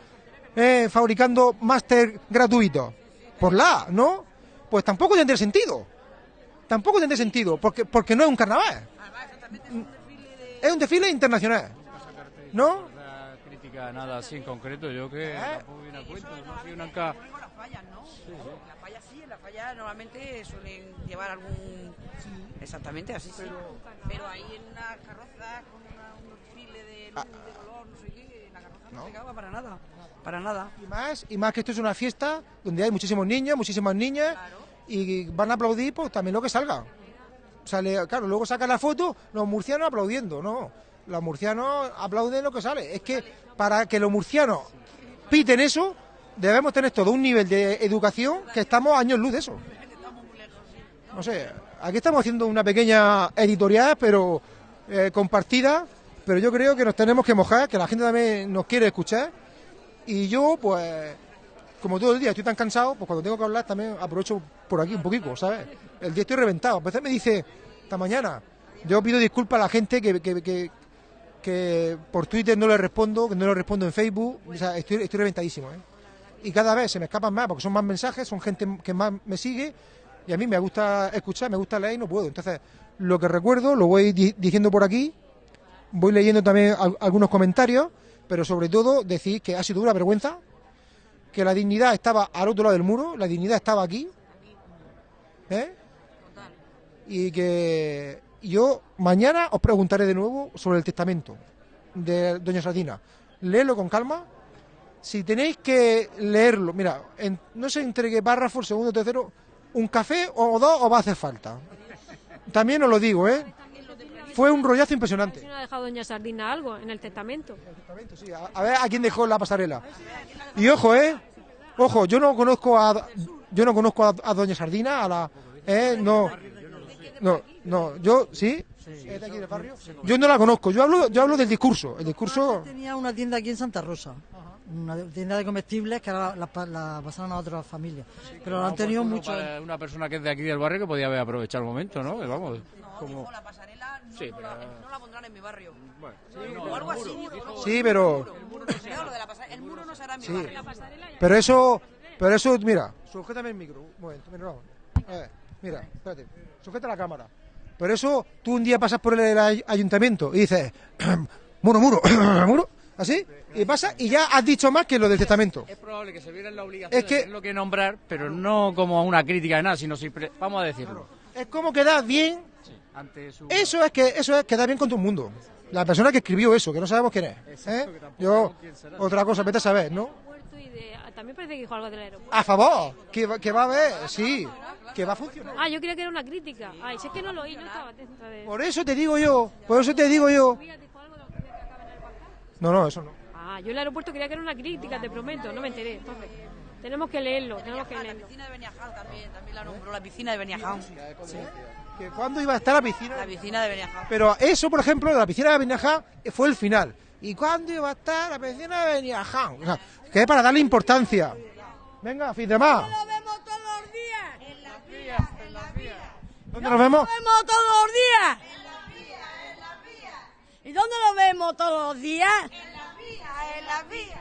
eh, fabricando máster gratuito? Por la, ¿no? pues tampoco tendría sentido. Tampoco tendría sentido, porque, porque no es un carnaval. Es un desfile internacional. ¿No? Nada así en concreto, yo que tampoco viene a cuento, no soy una ca- Con las fallas, ¿no? En las fallas sí, en las fallas normalmente suelen llevar algún... Exactamente, así sí. Pero, ahí en una carroza con una, un desfile de luz, de color, no sé qué, la carroza no, se acaba para nada. Para nada. Y más, y más que esto es una fiesta donde hay muchísimos niños, muchísimas niñas, y van a aplaudir pues también lo que salga. Sale, claro, luego sacan la foto los murcianos aplaudiendo, no. Los murcianos aplauden lo que sale. Es que para que los murcianos piten eso, debemos tener todo un nivel de educación que estamos años luz de eso. No sé, aquí estamos haciendo una pequeña editorial, pero eh, compartida, pero yo creo que nos tenemos que mojar, que la gente también nos quiere escuchar. Y yo, pues, como todo el día estoy tan cansado, pues cuando tengo que hablar también aprovecho por aquí un poquito, ¿sabes? El día estoy reventado. A veces me dice, esta mañana, yo pido disculpas a la gente que, que, que, que por Twitter no le respondo, que no le respondo en Facebook, o sea, estoy, estoy reventadísimo, ¿eh? Y cada vez se me escapan más, porque son más mensajes, son gente que más me sigue, y a mí me gusta escuchar, me gusta leer y no puedo. Entonces, lo que recuerdo lo voy di- diciendo por aquí, voy leyendo también al- algunos comentarios, pero sobre todo decir que ha sido una vergüenza, que la dignidad estaba al otro lado del muro, la dignidad estaba aquí, ¿eh? y que yo mañana os preguntaré de nuevo sobre el testamento de Doña Sardina. Leedlo con calma. Si tenéis que leerlo, mira, en- no sé entre qué párrafo, el segundo, tercero, un café o dos os va a hacer falta. También os lo digo, ¿eh? Fue un rollazo impresionante. No ha dejado Doña Sardina algo en el testamento. A ver a quién dejó la pasarela. Y ojo, ¿eh? Ojo, yo no conozco a yo no conozco a, a Doña Sardina, a la eh, no. No, no, yo sí. ¿Es de aquí del barrio? Yo no la conozco, yo hablo yo hablo del discurso, el discurso Tenía una tienda aquí en Santa Rosa, una tienda de comestibles que ahora la, la- la pasaron a otras familias. Pero la han tenido Uno mucho. para Una persona que es de aquí del barrio que podía haber aprovechado el momento, ¿no? Que vamos, como... La pasarela no, Sí, no pero- la, no la pondrán en mi barrio. Bueno, o algo así. dijo, no, Sí, pero- El muro no será, el muro no en mi Sí. barrio. Pero eso, pero eso, mira, sujétame el micro, un momento, mira, vamos. A ver, mira, espérate, sujeta la cámara. Pero eso, tú un día pasas por el ay- ayuntamiento y dices, [CLEARS THROAT] muro, muro, [CLEARS THROAT] muro, así, y pasa y ya has dicho más que lo del testamento. Es probable que se viera en la obligación Es que- de tenerlo que nombrar, pero no como una crítica de nada, sino siempre, vamos a decirlo. Es como quedar bien, Ante su... eso es que eso es quedar bien con todo el mundo. La persona que escribió eso, que no sabemos quién es. ¿eh? Yo, otra cosa, vete a saber, ¿no? De- también parece que dijo algo del aeropuerto. A favor, que, va- que va a haber, sí, que va a funcionar. Ah, yo creía que era una crítica. Ay, si es que no lo oí, no estaba atenta de... Por eso te digo yo, por eso te digo yo. No, no, eso no. Ah, yo el aeropuerto creía que era una crítica, te prometo, no me enteré. Entonces, tenemos que leerlo, tenemos que La leerlo. piscina de Beniaján también, también la nombró, la piscina de Beniaján. Que cuándo iba a estar la piscina. La piscina de Beniaján. Pero eso, por ejemplo, de la piscina de Beniaján fue el final. ¿Y cuándo iba a estar la piscina de Beniaján? O sea, que es para darle importancia. Venga, fin de más. Lo vemos todos los días. En las vías, en las vías. ¿Dónde nos vemos? Lo vemos todos los días. En las vías, en las vías. ¿Y dónde lo vemos todos los días? En las vías, en las vías.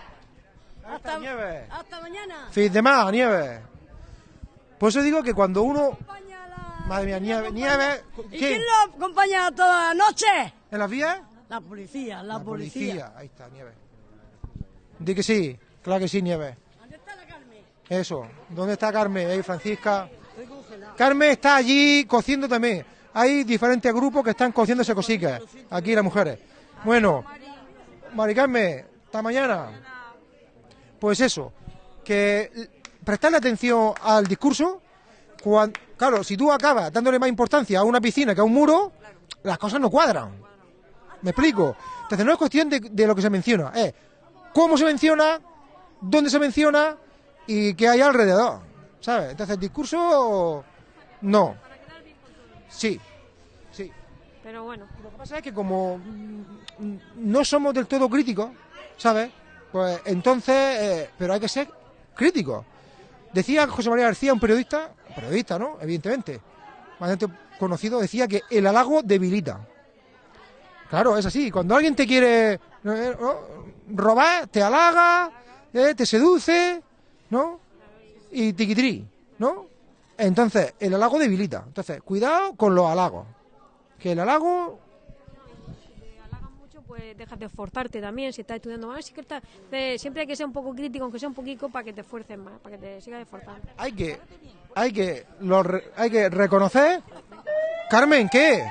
Hasta nieve. Hasta mañana. Fin de más, nieve. Por eso digo que cuando uno... Madre mía, nieve, nieve... ¿Y ¿Quién? quién lo acompaña toda la noche? ¿En las vías? La policía, la, policía. Ahí está, nieve. Di que sí, claro que sí, nieve. ¿Dónde está la Carmen? Eso. ¿Dónde está Carmen? Ahí, Francisca. Carmen está allí cociendo también. Hay diferentes grupos que están cociéndose cositas. Aquí las mujeres. Bueno, Mari Carmen, hasta mañana. Pues eso, que prestarle atención al discurso. cuan- claro, si tú acabas dándole más importancia a una piscina que a un muro, las cosas no cuadran. ¿Me explico? Entonces no es cuestión de, de lo que se menciona, es cómo se menciona, dónde se menciona y qué hay alrededor. ¿Sabes? Entonces el discurso, no. Sí, sí. Pero bueno. Lo que pasa es que como no somos del todo críticos, ¿sabes? Pues entonces, eh, pero hay que ser críticos. Decía José María García, un periodista, un periodista, ¿no? Evidentemente, bastante conocido, decía que el halago debilita. Claro, es así. Cuando alguien te quiere eh, ¿no? robar, te halaga, eh, te seduce, ¿no? Y tiquitrí, ¿no? Entonces, el halago debilita. Entonces, cuidado con los halagos. Que el halago mucho, pues dejas de esforzarte también. Si estás estudiando más, sí que está- eh, siempre hay que ser un poco crítico, aunque sea un poquito, para que te esfuerces más, para que te sigas esforzando. hay que hay que lo hay que reconocer Carmen. ¿Qué?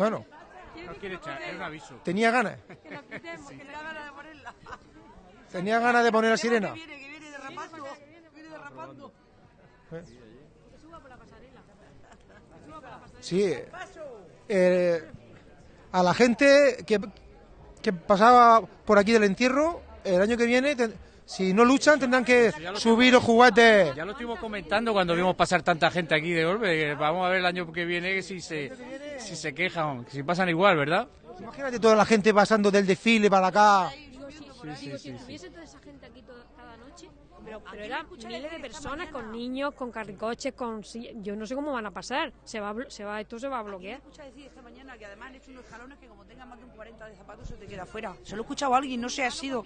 Bueno. No quiere echar, es un aviso. tenía ganas. [LAUGHS] Tenía ganas de poner la sirena. ¿Eh? sí. Eh, a la gente que, que pasaba por aquí del entierro el año que viene ten- si no luchan tendrán que subir los juguetes Ya lo estuvimos comentando cuando vimos pasar tanta gente aquí de golpe. Vamos a ver el año que viene si se, si se quejan, si pasan igual, ¿verdad? Imagínate toda la gente pasando del desfile para acá. Digo, si tuviese toda esa gente aquí toda- cada noche, pero, pero eran miles de personas con niños, con carricoches, con. Yo no sé cómo van a pasar. Se va, se va, esto se va a bloquear. escucha decir esta mañana que además han hecho unos escalones que como tengas más de un 40 de zapatos se te queda fuera. Se lo he escuchado a alguien, no sé, ha sido.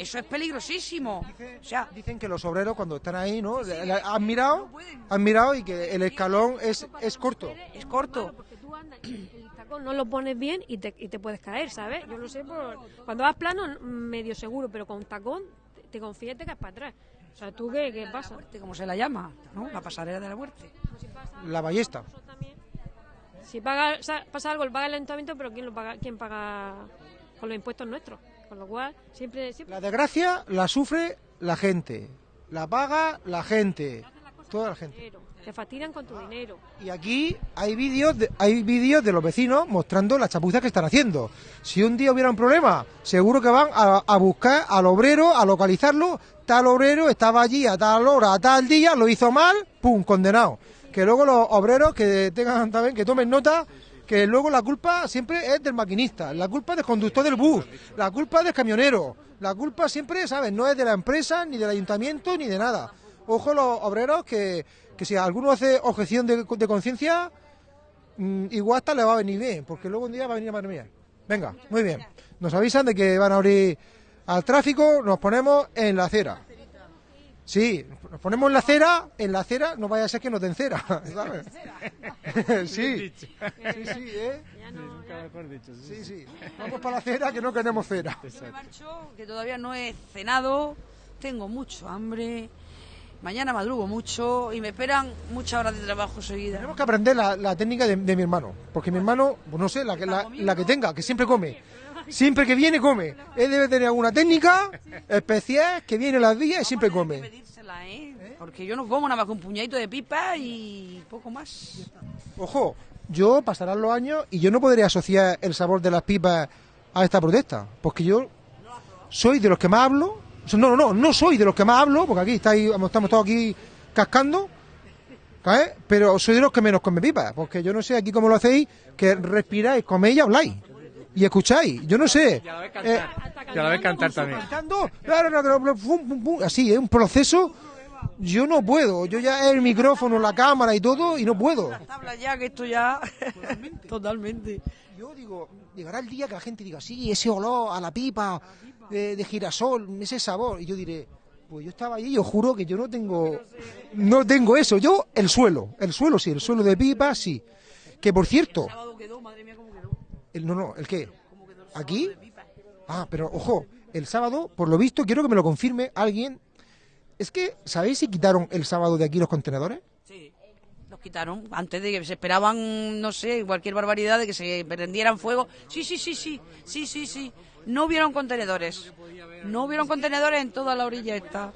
Eso es peligrosísimo. O sea, Dicen que los obreros cuando están ahí, ¿no? Han mirado, han mirado y que el escalón es, es corto. es corto. Porque tú andas, el tacón no lo pones bien y te, y te puedes caer, ¿sabes? Yo lo sé por... Cuando vas plano, medio seguro, pero con tacón te, confías y te caes para atrás. O sea, ¿tú qué, qué pasa? Como se la llama, ¿no? La pasarela de la muerte. La ballesta. Si paga, o sea, pasa algo, lo paga el ayuntamiento, pero ¿quién lo paga? ¿Quién paga con los impuestos nuestros? Con lo cual, siempre... siempre La desgracia la sufre la gente. La paga la gente. Toda la gente. dinero. Te fastidian con tu dinero. Y aquí hay vídeos de, hay vídeos de los vecinos mostrando las chapuzas que están haciendo. Si un día hubiera un problema, seguro que van a, a buscar al obrero, a localizarlo. Tal obrero estaba allí a tal hora, a tal día, lo hizo mal, pum, condenado. Que luego los obreros que tengan también, que tomen nota, que luego la culpa siempre es del maquinista, la culpa es del conductor del bus, la culpa es del camionero, la culpa siempre, ¿sabes? No es de la empresa, ni del ayuntamiento, ni de nada. Ojo los obreros que, que si alguno hace objeción de, de conciencia, mm, igual hasta le va a venir bien, porque luego un día va a venir madre mía. Venga, muy bien. Nos avisan de que van a abrir al tráfico, nos ponemos en la acera. Sí, nos ponemos en la acera, en la acera no vaya a ser que nos den cera, [LAUGHS] ¿sabes? sí, sí, sí, ¿eh? Sí, sí. Vamos para la cera que no queremos cera. Me marcho, que todavía no he cenado, tengo mucho hambre, mañana madrugo mucho y me esperan muchas horas de trabajo seguidas. Tenemos que aprender la, la técnica de, de mi hermano, porque mi hermano, pues no sé, la que, la, la que tenga, que siempre come. Siempre que viene, come. Él debe tener alguna técnica especial que viene las días y siempre come. ¿eh? Porque yo no como nada más que un puñadito de pipa y poco más. Ojo, yo pasarán los años y yo no podría asociar el sabor de las pipas a esta protesta, porque yo soy de los que más hablo. No, no, no, no soy de los que más hablo, porque aquí estáis, estamos todos aquí cascando. Pero soy de los que menos come pipas, porque yo no sé aquí cómo lo hacéis, que respiráis, coméis y habláis. Y escucháis, yo no sé. Y a la vez Eh, cantar. Y a la vez cantar también. cantando, así, es un proceso. Yo no puedo, yo ya el micrófono, la cámara y todo, y no puedo. Ya que esto ya... Totalmente. Yo digo, llegará el día que la gente diga, sí, ese olor a la pipa de, de girasol, ese sabor. Y yo diré, pues yo estaba allí y os juro que yo no tengo, no tengo eso. Yo, el suelo, el suelo sí, el suelo de pipa sí. Que por cierto, el, no, no, ¿el qué? ¿Aquí? Ah, pero ojo, el sábado, por lo visto, quiero que me lo confirme alguien. Es que, ¿sabéis si quitaron el sábado de aquí los contenedores? Sí, los quitaron antes de que se esperaban, no sé, cualquier barbaridad de que se prendieran fuego. Sí, sí, sí, sí, sí, sí, sí. No hubieron contenedores. No hubieron contenedores en toda la orilla esta.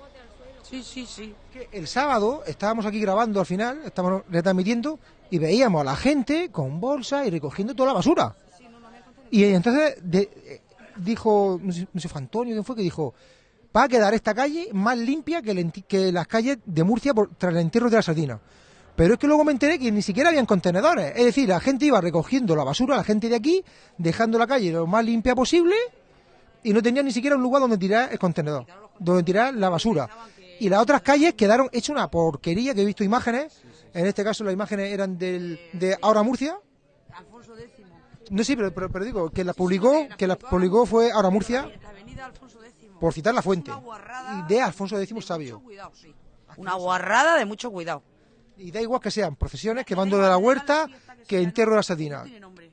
Sí, sí, sí. El sábado estábamos aquí grabando al final, estábamos retransmitiendo y veíamos a la gente con bolsa y recogiendo toda la basura. Y entonces de- eh, dijo, no sé, fue Antonio, ¿quién fue? Que dijo, va a quedar esta calle más limpia que, el enti- que las calles de Murcia por, tras el entierro de la sardina. Pero es que luego me enteré que ni siquiera habían contenedores. Es decir, la gente iba recogiendo la basura, la gente de aquí, dejando la calle lo más limpia posible y no tenía ni siquiera un lugar donde tirar el contenedor, donde tirar la basura. Y las otras calles quedaron hechas una porquería que he visto imágenes. En este caso las imágenes eran del, de Ahora Murcia. No, sí, pero, pero, pero digo, que la publicó, que la publicó fue ahora Murcia, por citar la fuente. Y de Alfonso X Sabio. Una guarrada de mucho cuidado. Y da igual que sean procesiones, que mando de la huerta, que entierro de la sardina.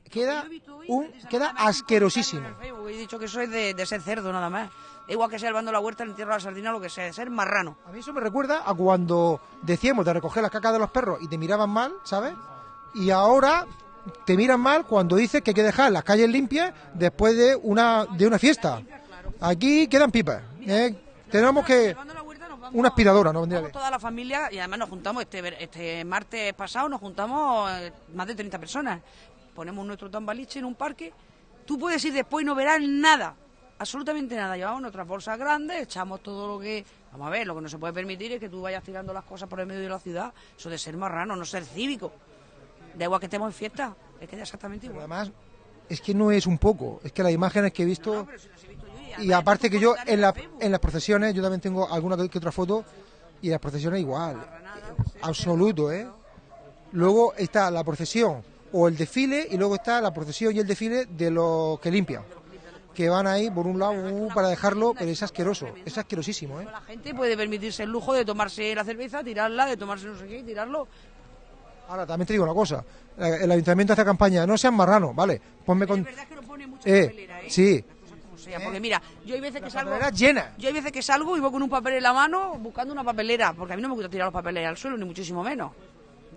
Queda, un, queda asquerosísimo. He dicho que soy de, de ser cerdo nada más. Da igual que sea el bando de la huerta, el entierro de la sardina, lo que sea, de ser marrano. A mí eso me recuerda a cuando decíamos de recoger las cacas de los perros y te miraban mal, ¿sabes? Y ahora te miran mal cuando dices que hay que dejar las calles limpias después de una, de una fiesta. Aquí quedan pipas. ¿eh? Tenemos que... Una aspiradora, ¿no? Vendría toda la familia y además nos juntamos este, ver- este martes pasado, nos juntamos eh, más de 30 personas. Ponemos nuestro tambaliche en un parque. Tú puedes ir después y no verás nada, absolutamente nada. Llevamos nuestras bolsas grandes, echamos todo lo que... Vamos a ver, lo que no se puede permitir es que tú vayas tirando las cosas por el medio de la ciudad. Eso de ser marrano, no ser cívico. Da igual que estemos en fiesta, es que da exactamente igual. Además, es que no es un poco, es que las imágenes que he visto... Y aparte que yo en, la- en las procesiones, yo también tengo alguna que otra foto, y las procesiones igual, absoluto, ¿eh? Luego está la procesión o el desfile, y luego está la procesión y el desfile de los que limpian, que van ahí por un lado uh, para dejarlo, pero es asqueroso, es asquerosísimo, ¿eh? La gente puede permitirse el lujo de tomarse la cerveza, tirarla, de tomarse no sé qué tirarlo. Ahora, también te digo una cosa, eh, el ayuntamiento hace campaña, no sean marranos, ¿vale? Ponme con... Eh, sí, O sea, porque mira, yo hay veces que salgo. llenas. Yo hay veces que salgo y voy con un papel en la mano buscando una papelera, porque a mí no me gusta tirar los papeles al suelo, ni muchísimo menos.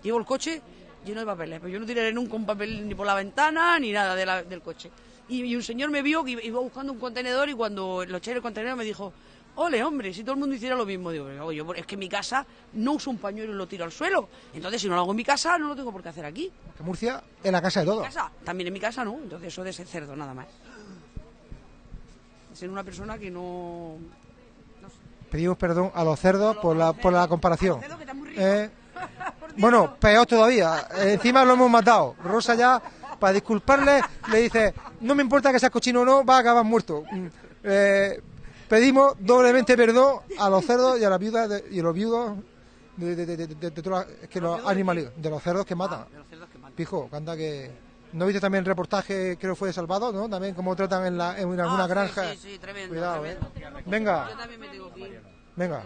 Llevo el coche lleno de papeles, pero yo no tiraré nunca un papel ni por la ventana ni nada de la- del coche. Y, y un señor me vio que iba buscando un contenedor y cuando lo eché en el contenedor me dijo, ole hombre, si todo el mundo hiciera lo mismo. Digo, "Pero, yo, es que en mi casa no uso un pañuelo y lo tiro al suelo. Entonces si no lo hago en mi casa, no lo tengo por qué hacer aquí. que Murcia es la casa de casa, también en mi casa no, entonces eso de ser cerdo nada más. Ser una persona que no... Pedimos perdón a los cerdos por la, por la comparación. Eh, [LAUGHS] bueno, peor todavía. eh, encima lo hemos matado. Rosa ya, para disculparle, le dice, no me importa que seas cochino o no, va a acabar muerto. Mm, eh, pedimos doblemente perdón a los cerdos y a las viudas de- y a los viudos de, de, de, de- de- de todas las- es que los animales, de los cerdos que matan. Pijo, que anda que... ¿No viste también el reportaje, creo que fue de Salvador, ¿no? También cómo tratan en, la, en alguna Ah, sí, granja. sí, sí, tremendo, Cuidado, tremendo. ¿eh? Venga. Yo también me tengo ir. Venga.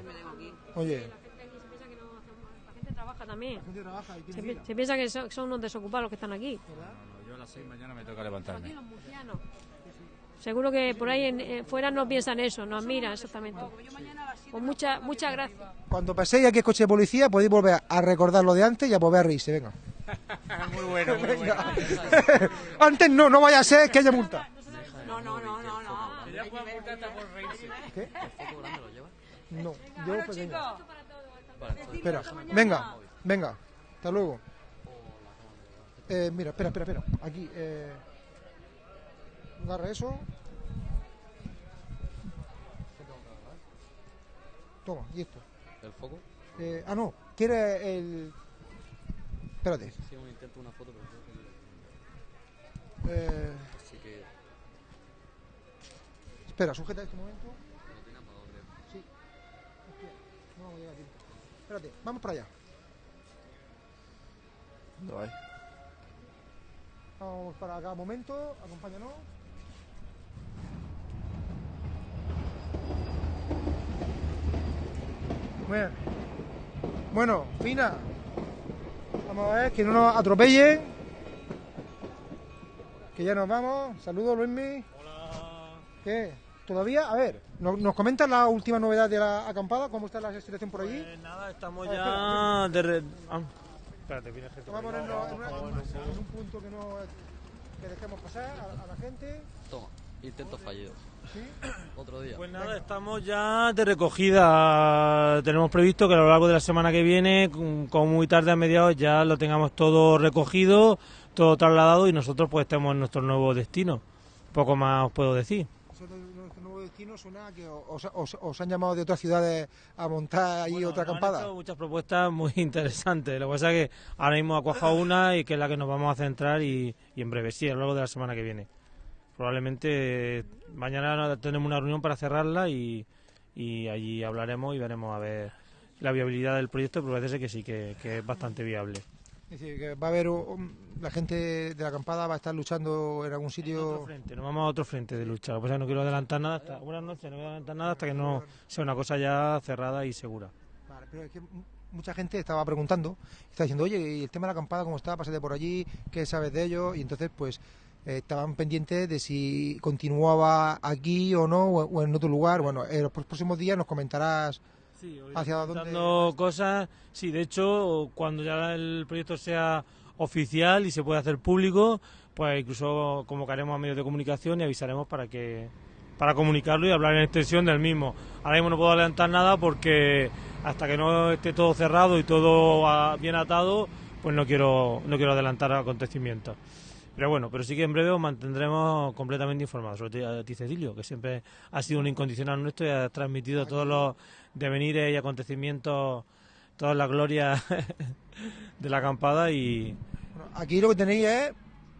Oye. La gente trabaja también. Se, pi- se piensa que son, son unos desocupados los que están aquí. Yo a las 6 mañana me toca levantarme. Seguro que por ahí en, eh, fuera no piensan eso, no admiran exactamente. Pues muchas muchas gracias. Cuando paséis aquí el coche de policía podéis volver a recordar lo de antes y a volver a reírse, venga. [LAUGHS] muy bueno, muy bueno. [LAUGHS] Antes no, no vaya a ser que haya multa. No, no, no, no, no. Ya pueden multar hasta por reírse. ¿Qué? No, yo Bueno, pequeño. chicos. Espera, venga, venga, hasta luego. Eh, mira, espera, espera, espera. Aquí, eh, agarra eso. Toma, y esto. ¿El foco? Eh, ah, no, ¿quieres el...? Espérate. Sí, un intento, una foto, pero creo Eh, Así que... espera, sujeta este momento. No tiene para dónde. Sí. Hostia, no vamos a llegar a tiempo. Espérate, vamos para allá. ¿Dónde vais? Vamos para acá un momento, acompáñanos. Bueno, bueno, Fina, vamos a ver que no nos atropellen. Que ya nos vamos. Saludos, Luismi. Hola. ¿Qué? ¿Todavía? A ver, ¿nos, nos comentas la última novedad de la acampada? ¿Cómo está la situación por allí? nada, estamos A ver, ya de re- ah, Espérate, viene gente. Vamos a ponernos en, una- en un punto que no que dejemos pasar a, a la gente. Toma, intento fallido. ¿Sí? Otro día. Pues nada, estamos ya de recogida. Tenemos previsto que a lo largo de la semana que viene, con- como muy tarde a mediados, ya lo tengamos todo recogido, todo trasladado y nosotros pues estemos en nuestro nuevo destino. Poco más os puedo decir. Nosotros, nuestro nuevo destino suena a que os, os- os han llamado de otras ciudades a montar ahí otra Nos han acampada. hecho muchas propuestas muy [LAUGHS] interesantes. Lo que pasa es que ahora mismo ha cuajado una y que es la que nos vamos a centrar y, y en breve, sí, a lo largo de la semana que viene. Probablemente mañana tenemos una reunión para cerrarla y, y allí hablaremos y veremos a ver la viabilidad del proyecto, pero parece que sí, que, que es bastante viable. Es decir, que va a haber la gente de la acampada va a estar luchando en algún sitio. Otro frente, nos vamos a otro frente de lucha. Lo que pasa es que no quiero adelantar nada hasta buenas noches, no voy a adelantar nada hasta que no sea una cosa ya cerrada y segura. Vale, pero es que mucha gente estaba preguntando, está diciendo, oye, ¿y el tema de la acampada cómo está? Pásate por allí, ¿qué sabes de ello? Y entonces, pues, estaban pendientes de si continuaba aquí o no, o, en otro lugar. Bueno, en los próximos días nos comentarás hacia dónde. Cosas, sí, de hecho, cuando ya el proyecto sea oficial y se pueda hacer público, pues incluso convocaremos a medios de comunicación y avisaremos para que para comunicarlo y hablar en extensión del mismo. Ahora mismo no puedo adelantar nada porque hasta que no esté todo cerrado y todo bien atado, pues no quiero no quiero adelantar acontecimientos. Pero bueno, pero sí que en breve os mantendremos completamente informados, sobre todo a ti Cecilio, que siempre ha sido un incondicional nuestro y ha transmitido todos los devenires y acontecimientos, toda la gloria [LAUGHS] de la acampada y Aquí lo que tenéis es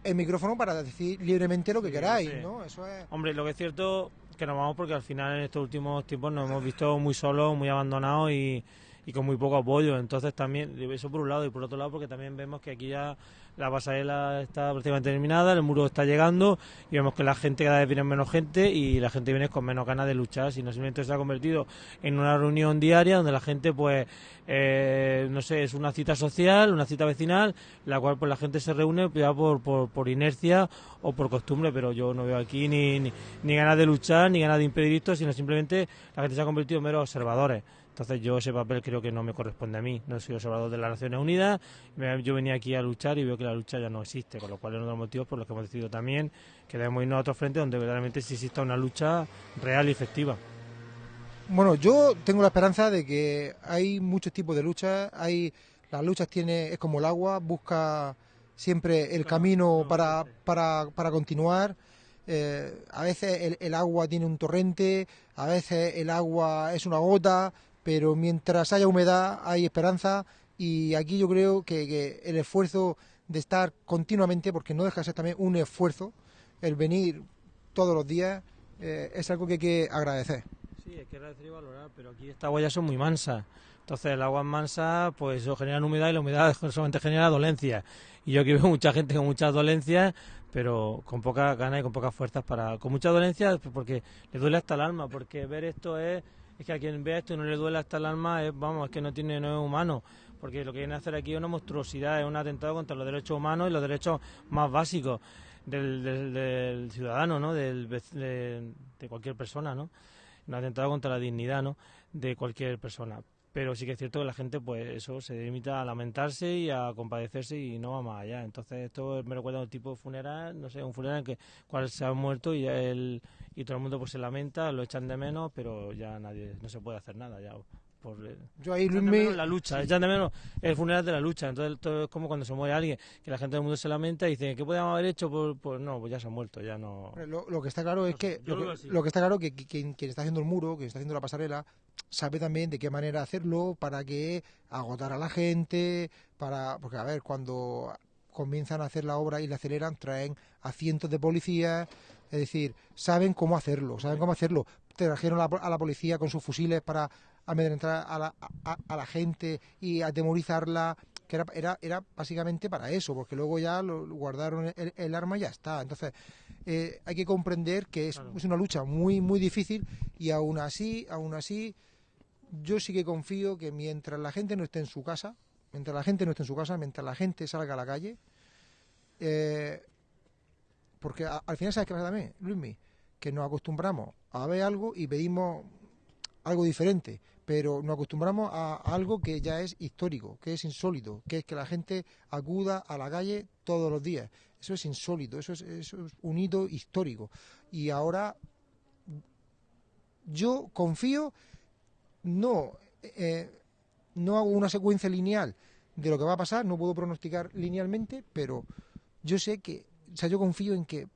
el micrófono para decir libremente lo que queráis, sí. ¿no? Eso es. Hombre, lo que es cierto que nos vamos porque al final en estos últimos tiempos nos hemos visto muy solos, muy abandonados y, y con muy poco apoyo. Entonces también, eso por un lado y por otro lado porque también vemos que aquí ya la pasarela está prácticamente terminada, el muro está llegando y vemos que la gente cada vez viene menos gente y la gente viene con menos ganas de luchar, sino simplemente se ha convertido en una reunión diaria donde la gente pues, eh, no sé, es una cita social, una cita vecinal, la cual pues la gente se reúne ya por, por, inercia o por costumbre, pero yo no veo aquí ni, ni, ni ganas de luchar, ni ganas de impedir esto, sino simplemente la gente se ha convertido en meros observadores. Entonces yo ese papel creo que no me corresponde a mí. No soy observador de las Naciones Unidas. Yo venía aquí a luchar y veo que la lucha ya no existe, con lo cual es uno de los motivos por los que hemos decidido también que debemos irnos a otro frente donde verdaderamente sí exista una lucha real y efectiva. Bueno, yo tengo la esperanza de que hay muchos tipos de luchas. Hay las luchas tiene es como el agua, busca siempre el camino para, para, para continuar. Eh, a veces el, el agua tiene un torrente, a veces el agua es una gota, pero mientras haya humedad hay esperanza y aquí yo creo que, que el esfuerzo de estar continuamente, porque no deja de ser también un esfuerzo, el venir todos los días, eh, es algo que hay que agradecer. Sí, hay que agradecer y valorar, pero aquí estas ya son muy mansas. Entonces el agua mansa, pues eso genera humedad y la humedad [LAUGHS] solamente genera dolencias. Y yo aquí veo mucha gente con muchas dolencias, pero con poca ganas y con pocas fuerzas para... Con muchas dolencias pues, porque le duele hasta el alma, porque ver esto es... Es que a quien ve esto y no le duele hasta el alma, es, vamos, es que no tiene, no es humano. Porque lo que viene a hacer aquí es una monstruosidad, es un atentado contra los derechos humanos y los derechos más básicos del, ciudadano, ¿no? Del, de, de cualquier persona, ¿no? Un atentado contra la dignidad, ¿no? De cualquier persona. Pero sí que es cierto que la gente, pues eso, se limita a lamentarse y a compadecerse y no va más allá. Entonces esto me recuerda a un tipo de funeral, no sé, un funeral en que cual se ha muerto y él, y todo el mundo pues se lamenta, lo echan de menos, pero ya nadie, no se puede hacer nada ya. Por, Yo ahí, echan de menos la lucha, echan de menos el funeral de la lucha. Entonces todo es como cuando se muere alguien, que la gente del mundo se lamenta y dice, ¿qué podíamos haber hecho? Pues, pues no, pues ya se ha muerto, ya no... Lo, lo que está claro es que lo, que así. lo que está claro que, que quien, quien está haciendo el muro, quien está haciendo la pasarela, sabe también de qué manera hacerlo para que agotar a la gente, para porque a ver cuando comienzan a hacer la obra y la aceleran traen a cientos de policías, es decir, saben cómo hacerlo, saben cómo hacerlo. Trajeron a la, a la policía con sus fusiles para amedrentar a la, a, a la gente y atemorizarla que era, era, era básicamente para eso, porque luego ya lo, lo guardaron el, el arma y ya está. Entonces, eh, hay que comprender que es, es una lucha muy, muy difícil y aún así, aún así, yo sí que confío que mientras la gente no esté en su casa, mientras la gente no esté en su casa, mientras la gente salga a la calle, eh, porque al final, ¿sabes qué pasa también, Luismi? Que nos acostumbramos a ver algo y pedimos algo diferente, pero nos acostumbramos a, a algo que ya es histórico, que es insólito, que es que la gente acuda a la calle todos los días. Eso es insólito, eso es, eso es un hito histórico. Y ahora yo confío, no, eh, no hago una secuencia lineal de lo que va a pasar, no puedo pronosticar linealmente, pero yo sé que, o sea, yo confío en que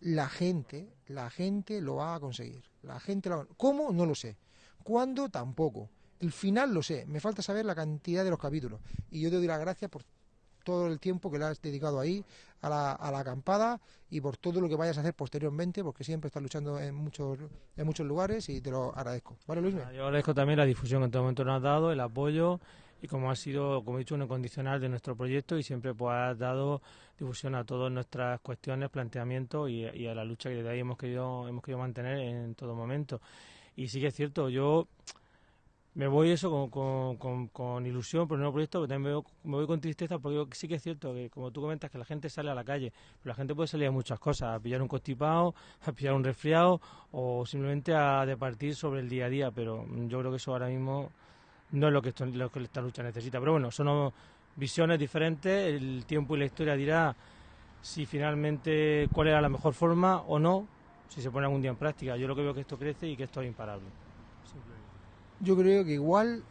la gente, la gente lo va a conseguir. La gente lo va- ¿Cómo? No lo sé. ¿Cuándo? Tampoco. El final lo sé. Me falta saber la cantidad de los capítulos. Y yo te doy las gracias por todo el tiempo que le has dedicado ahí a la, a la acampada y por todo lo que vayas a hacer posteriormente, porque siempre estás luchando en muchos, en muchos lugares y te lo agradezco. ¿Vale, Luis? Yo agradezco también la difusión que en todo momento nos has dado, el apoyo y como ha sido, como he dicho, un incondicional de nuestro proyecto y siempre pues ha dado difusión a todas nuestras cuestiones, planteamientos y, y a la lucha que desde ahí hemos querido, hemos querido mantener en todo momento. Y sí que es cierto, yo me voy eso con, con, con, ilusión nuevo proyecto, pero también me voy, me voy con tristeza porque yo sí que es cierto que, como tú comentas, que la gente sale a la calle, pero la gente puede salir a muchas cosas, a pillar un constipado, a pillar un resfriado o simplemente a departir sobre el día a día, pero yo creo que eso ahora mismo no es lo que, esto- lo que esta lucha necesita. Pero bueno, son visiones diferentes, el tiempo y la historia dirá si finalmente cuál era la mejor forma o no, si se pone algún día en práctica. Yo lo que veo es que esto crece y que esto es imparable. Yo creo que igual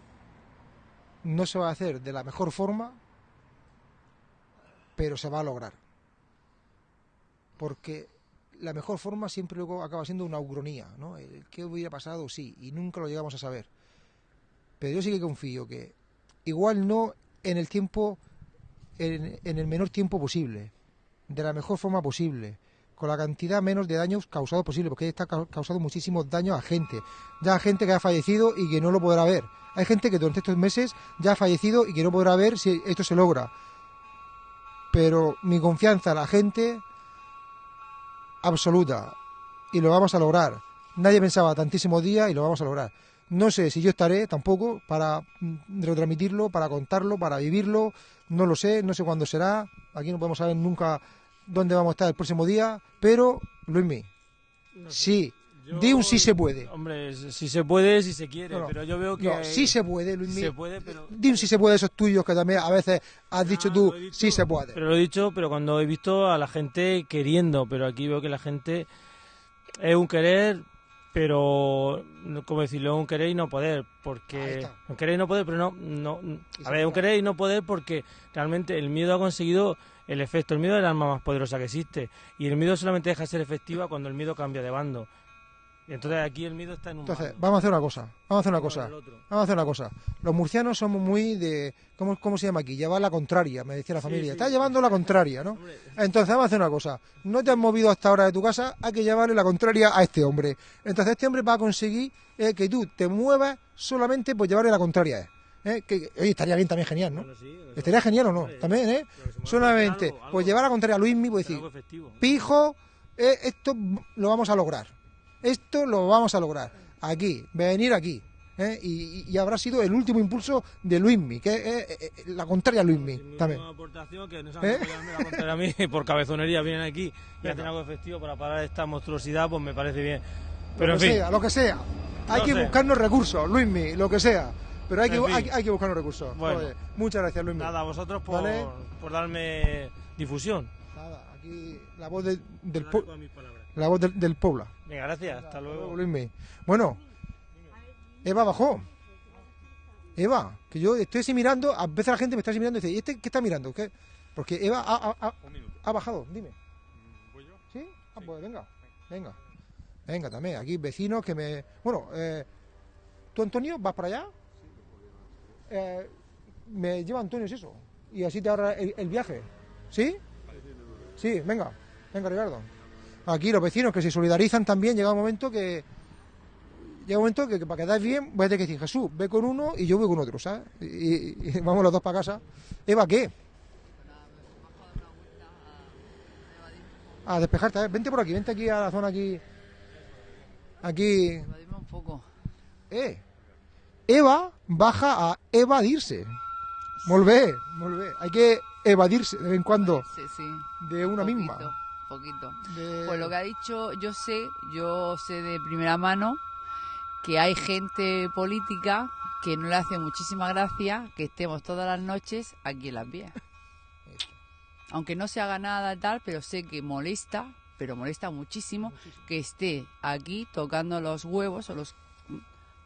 no se va a hacer de la mejor forma, pero se va a lograr. Porque la mejor forma siempre luego acaba siendo una ucronía, ¿no? El qué hubiera pasado, sí, y nunca lo llegamos a saber. Pero yo sí que confío que igual no en el tiempo, en, en el menor tiempo posible, de la mejor forma posible, con la cantidad menos de daños causados posible, porque está ca- causado muchísimos daños a gente, ya a gente que ha fallecido y que no lo podrá ver. Hay gente que durante estos meses ya ha fallecido y que no podrá ver si esto se logra. Pero mi confianza en la gente absoluta y lo vamos a lograr. Nadie pensaba tantísimos días y lo vamos a lograr. No sé si yo estaré tampoco para mm, retransmitirlo, para contarlo, para vivirlo. No lo sé, no sé cuándo será. Aquí no podemos saber nunca dónde vamos a estar el próximo día. Pero, Luismi, sí, di un sí se puede. Hombre, si se puede, si se quiere, No, no. pero yo veo que... No, sí se puede, Luismi. Se puede, pero... Di un sí se puede esos tuyos que también a veces has dicho tú, sí se puede. Pero lo he dicho, pero cuando he visto a la gente queriendo, pero aquí veo que la gente es un querer, pero no- como decirlo, un querer y no poder, porque un querer y no poder, pero no, no, a ver, un querer y no poder porque realmente el miedo ha conseguido el efecto, el miedo es el arma más poderosa que existe y el miedo solamente deja de ser efectiva cuando el miedo cambia de bando. Y entonces aquí el miedo está en un Entonces, bando. vamos a hacer una cosa. Vamos a hacer una cosa. Vamos a hacer una cosa. Los murcianos somos muy de. ¿Cómo, cómo se llama aquí? Llevar la contraria, me decía la familia. Está llevando la contraria, ¿no? Entonces, vamos a hacer una cosa. No te has movido hasta ahora de tu casa, hay que llevarle la contraria a este hombre. Entonces, este hombre va a conseguir eh, que tú te muevas solamente por llevarle la contraria a él. ¿Eh? Que, oye, estaría bien también, genial, ¿no? Estaría genial o no, también, ¿eh? Solamente, pues llevar la contraria a Luismi, pues decir, pijo, eh, esto lo vamos a lograr. Esto lo vamos a lograr. Aquí, venir aquí. ¿eh? Y, y- habrá sido el último impulso de Luismi, que es la contraria a Luismi también. aportación que nos ¿Eh? la a mí [LAUGHS] por cabezonería vienen aquí y hacen algo efectivo para parar esta monstruosidad, pues me parece bien. Pero Pero lo en que fin, sea, lo que sea. Hay No que sé. buscarnos recursos, Luismi, lo que sea. Pero hay que, En fin. hay, hay que buscarnos recursos. Bueno. Oye, muchas gracias, Luismi. nada, a vosotros por, ¿Vale? por darme difusión. Nada, aquí la voz de- del pueblo. La voz del, del pueblo. Venga, gracias, hasta luego. Luismi. Bueno, Eva bajó. Eva, que yo estoy así mirando, a veces la gente me está así mirando y dice, ¿y este qué está mirando? ¿Qué? Porque Eva ha, ha- ha- ha bajado, dime. ¿Sí? Ah, pues venga, venga. Venga, también, aquí vecinos que me... Bueno, eh, ¿tú, Antonio, vas para allá? Eh, me lleva Antonio, es eso. Y así te ahorra el, el viaje. ¿Sí? Sí, venga, venga, Ricardo. Aquí los vecinos que se solidarizan también, llega un momento que... Llega un momento que, que para quedar bien voy a tener que decir, Jesús, ve con uno y yo voy con otro, ¿sabes? Y, y [LAUGHS] vamos los dos para casa. Eva, ¿qué? A despejarte, a ver, vente por aquí, vente aquí a la zona aquí. Aquí. un poco. Eh. Eva baja a evadirse. Volvé, volvé. Hay que evadirse de vez en cuando Sí, sí. de una poquito, misma. Poquito. De- Pues lo que ha dicho, yo sé, yo sé de primera mano que hay gente política que no le hace muchísima gracia que estemos todas las noches aquí en las vías. Aunque no se haga nada tal, pero sé que molesta, pero molesta muchísimo que esté aquí tocando los huevos o los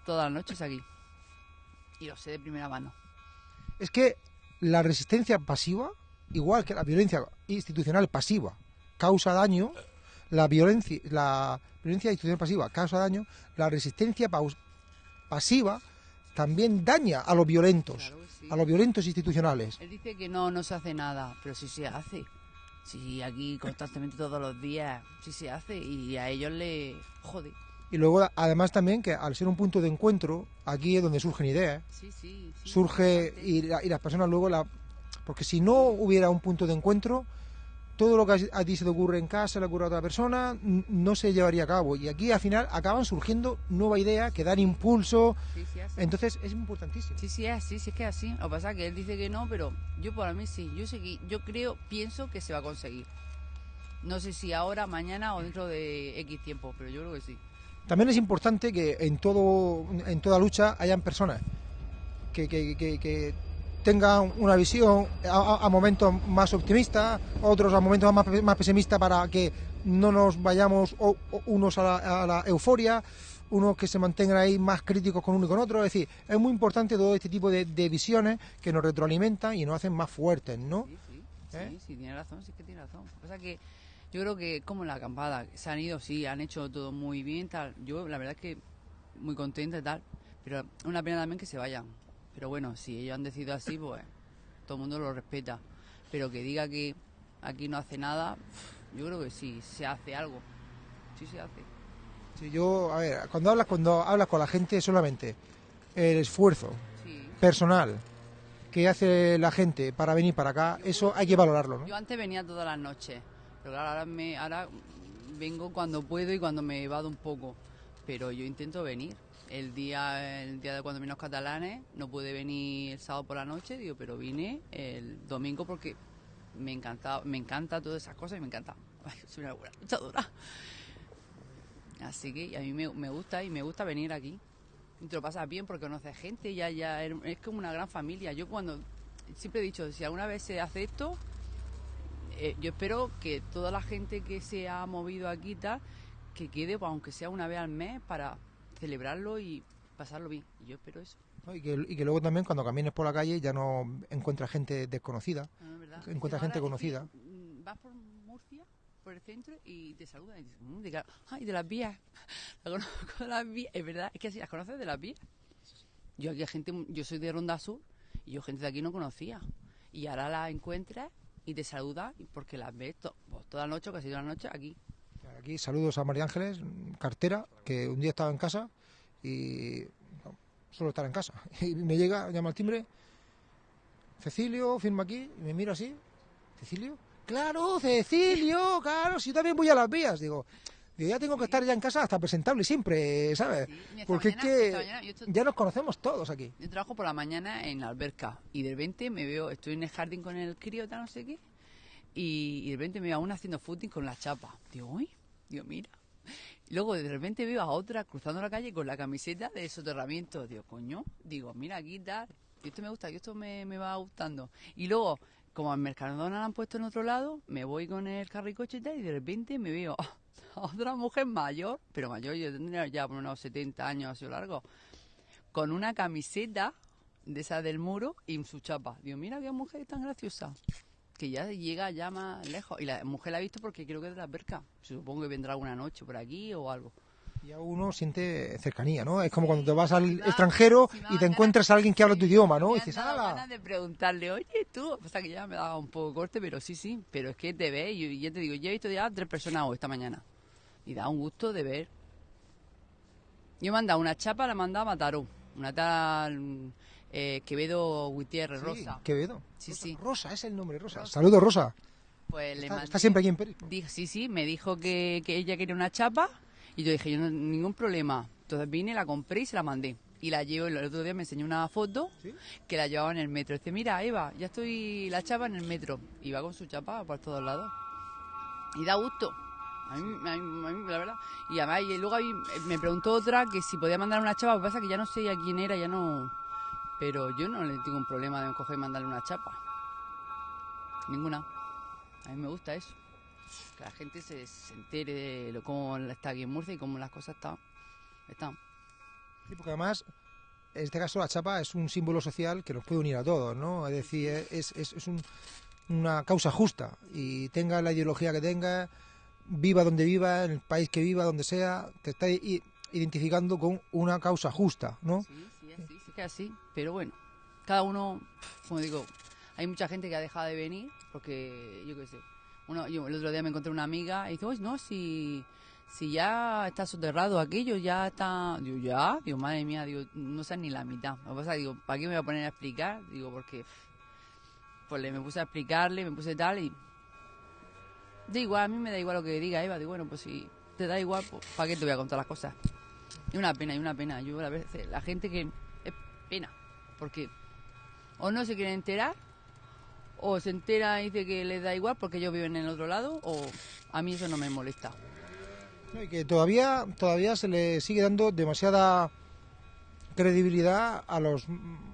todas las noches aquí. Y lo sé de primera mano. Es que la resistencia pasiva, igual que la violencia institucional pasiva, causa daño, la violencia, la violencia institucional pasiva causa daño, la resistencia pasiva también daña a los violentos, a los violentos institucionales. Él dice que no, no se hace nada, pero sí se hace. Sí, aquí constantemente todos los días sí se hace y a ellos le jode. Y luego, además también, que al ser un punto de encuentro, aquí es donde surgen ideas. Sí, sí, sí. Surge y, la- y las personas luego la... Porque si no hubiera un punto de encuentro, todo lo que a ti se te ocurre en casa, le ocurre a otra persona, no se llevaría a cabo. Y aquí al final acaban surgiendo nuevas ideas que dan impulso. Sí, sí, así. Entonces es importantísimo. Sí, sí, es así, sí es que es así. Lo que pasa es que él dice que no, pero yo para mí sí. Yo sé que- yo creo, pienso que se va a conseguir. No sé si ahora, mañana o dentro de X tiempo, pero yo creo que sí. También es importante que en todo en toda lucha hayan personas que, que- que- que tengan una visión a, a- momentos más optimista, otros a momentos más, más pesimistas para que no nos vayamos o- o unos a la, a la euforia, unos que se mantengan ahí más críticos con uno y con otro. Es decir, es muy importante todo este tipo de, de visiones que nos retroalimentan y nos hacen más fuertes, ¿no? ¿Eh? Sí, sí, tiene razón, sí que tiene razón. Pasa es que yo creo que como la acampada, se han ido, sí, han hecho todo muy bien, tal. Yo la verdad es que muy contenta y tal, pero es una pena también que se vayan. Pero bueno, si ellos han decidido así, pues todo el mundo lo respeta. Pero que diga que aquí no hace nada, yo creo que sí, se hace algo. Sí se hace. Si yo, a ver, cuando hablas, cuando hablas con la gente solamente el esfuerzo personal que hace la gente para venir para acá, eso hay que valorarlo, ¿no? Yo antes venía todas las noches, claro, ahora, me, ahora vengo cuando puedo y cuando me evado un poco. Pero yo intento venir. El día, el día de cuando vino los catalanes, no pude venir el sábado por la noche, digo, pero vine el domingo porque me encanta, me encanta todas esas cosas y me encanta. [LAUGHS] Ay, soy una buena luchadora. Así que a mí me, me gusta y me gusta venir aquí. Te lo pasas bien porque conoces gente, ya, ya es como una gran familia. Yo cuando siempre he dicho, si alguna vez se hace esto, eh, yo espero que toda la gente que se ha movido aquí tal, que quede, pues, aunque sea una vez al mes, para celebrarlo y pasarlo bien. Y yo espero eso. ¿no? Y, que, y que luego también cuando camines por la calle ya no encuentras gente desconocida, No, es verdad. encuentras gente conocida. mm, vas por Murcia, por el centro, y te saludan y dices, "Mm, de, ay, de las vías. [LAUGHS] La conozco de las vías. Es verdad, es que así las conoces de las vías. Yo aquí hay gente, yo soy de Ronda Sur, y yo gente de aquí no conocía. Y ahora la encuentras y te saluda porque las ves to- pues, toda la noche, casi toda la noche aquí. Aquí saludos a María Ángeles, cartera, que un día estaba en casa y no, solo estar en casa. [LAUGHS] Y me llega, llama al timbre, Cecilio, firma aquí, y me mira así, ¿Cecilio? Claro, Cecilio, claro, si yo también voy a las vías, digo. Digo, ya tengo que estar ya en casa hasta presentable siempre, ¿sabes? Porque mañana- es que mañana yo ya nos conocemos todos aquí. Yo trabajo por la mañana en la alberca y de repente me veo, estoy en el jardín con el crío, tal, no sé qué, y, y de repente me veo a una haciendo footing con la chapa. Digo, uy, digo, mira. Luego de repente veo a otra cruzando la calle con la camiseta de soterramiento. Digo, coño, digo, mira aquí tal, y esto me gusta, esto me, me va gustando. Y luego, como al Mercadona la han puesto en otro lado, me voy con el carricoche y tal, y de repente me veo a [LAUGHS] otra mujer mayor, pero mayor, yo tendría ya por unos 70 años así largo, con una camiseta de esa del muro y su chapa. Digo, mira qué mujer tan graciosa. Que ya llega ya más lejos. Y la mujer la ha visto porque creo que es de la perca. Supongo que vendrá alguna noche por aquí o algo. Ya uno siente cercanía, ¿no? Es como cuando te vas al extranjero y te encuentras a alguien que habla tu idioma, ¿no? Y dices, ¡hala! ganas de preguntarle, oye, tú. O sea, que ya me daba un poco corte, pero sí, sí. Pero es que te ves y y ya te digo, yo he visto ya tres personas hoy, esta mañana. Y da un gusto de ver. Yo he mandado una chapa, la he mandado a Mataró. Una tal eh, Quevedo Gutiérrez, Sí, Rosa. Quevedo. Sí, sí. Rosa es el nombre, Rosa. Saludos, Rosa. Pues le Está, mandé- está siempre aquí en Pérez. Dijo, sí, sí, me dijo que, que ella quería una chapa y yo dije, yo no, ningún problema. Entonces vine, la compré y se la mandé. Y la llevo, el otro día me enseñó una foto que la llevaba en el metro. Dice, mira, Eva, ya estoy la chapa en el metro. Y va con su chapa por todos lados. Y da gusto. A mí, a mí- a mí, la verdad. Y además, y luego ahí me preguntó otra que si podía mandar una chapa. Lo que pasa es que ya no sé a quién era, ya no... Pero yo no le tengo un problema de coger y mandarle una chapa. Ninguna. A mí me gusta eso. Que la gente se, se entere de lo, cómo está aquí en Murcia y cómo las cosas están. están. Sí, porque además, en este caso la chapa es un símbolo social que nos puede unir a todos, ¿no? Es decir, es, es, es un- una causa justa y tenga la ideología que tenga, viva donde viva, en el país que viva, donde sea, te está identificando con una causa justa, ¿no? Sí, sí, así, sí que así. Pero bueno, cada uno, como digo, hay mucha gente que ha dejado de venir porque, yo qué sé, uno, yo el otro día me encontré una amiga y dice, "Uy, no, si, si ya está soterrado aquello, ya está... Digo, ya, digo, madre mía, digo, no sé ni la mitad. Lo pasa, digo, ¿para qué me voy a poner a explicar? Digo, porque... Pues le me puse a explicarle, me puse tal y... Da igual, a mí me da igual lo que diga Eva. Digo, bueno, pues si te da igual, pues ¿para qué te voy a contar las cosas? Y una pena, y una pena. Yo a veces, la gente que... Es pena, porque o no se quiere enterar, o se entera y dice que les da igual porque ellos viven en el otro lado, o a mí eso no me molesta. No, y que todavía, todavía se le sigue dando demasiada credibilidad a los,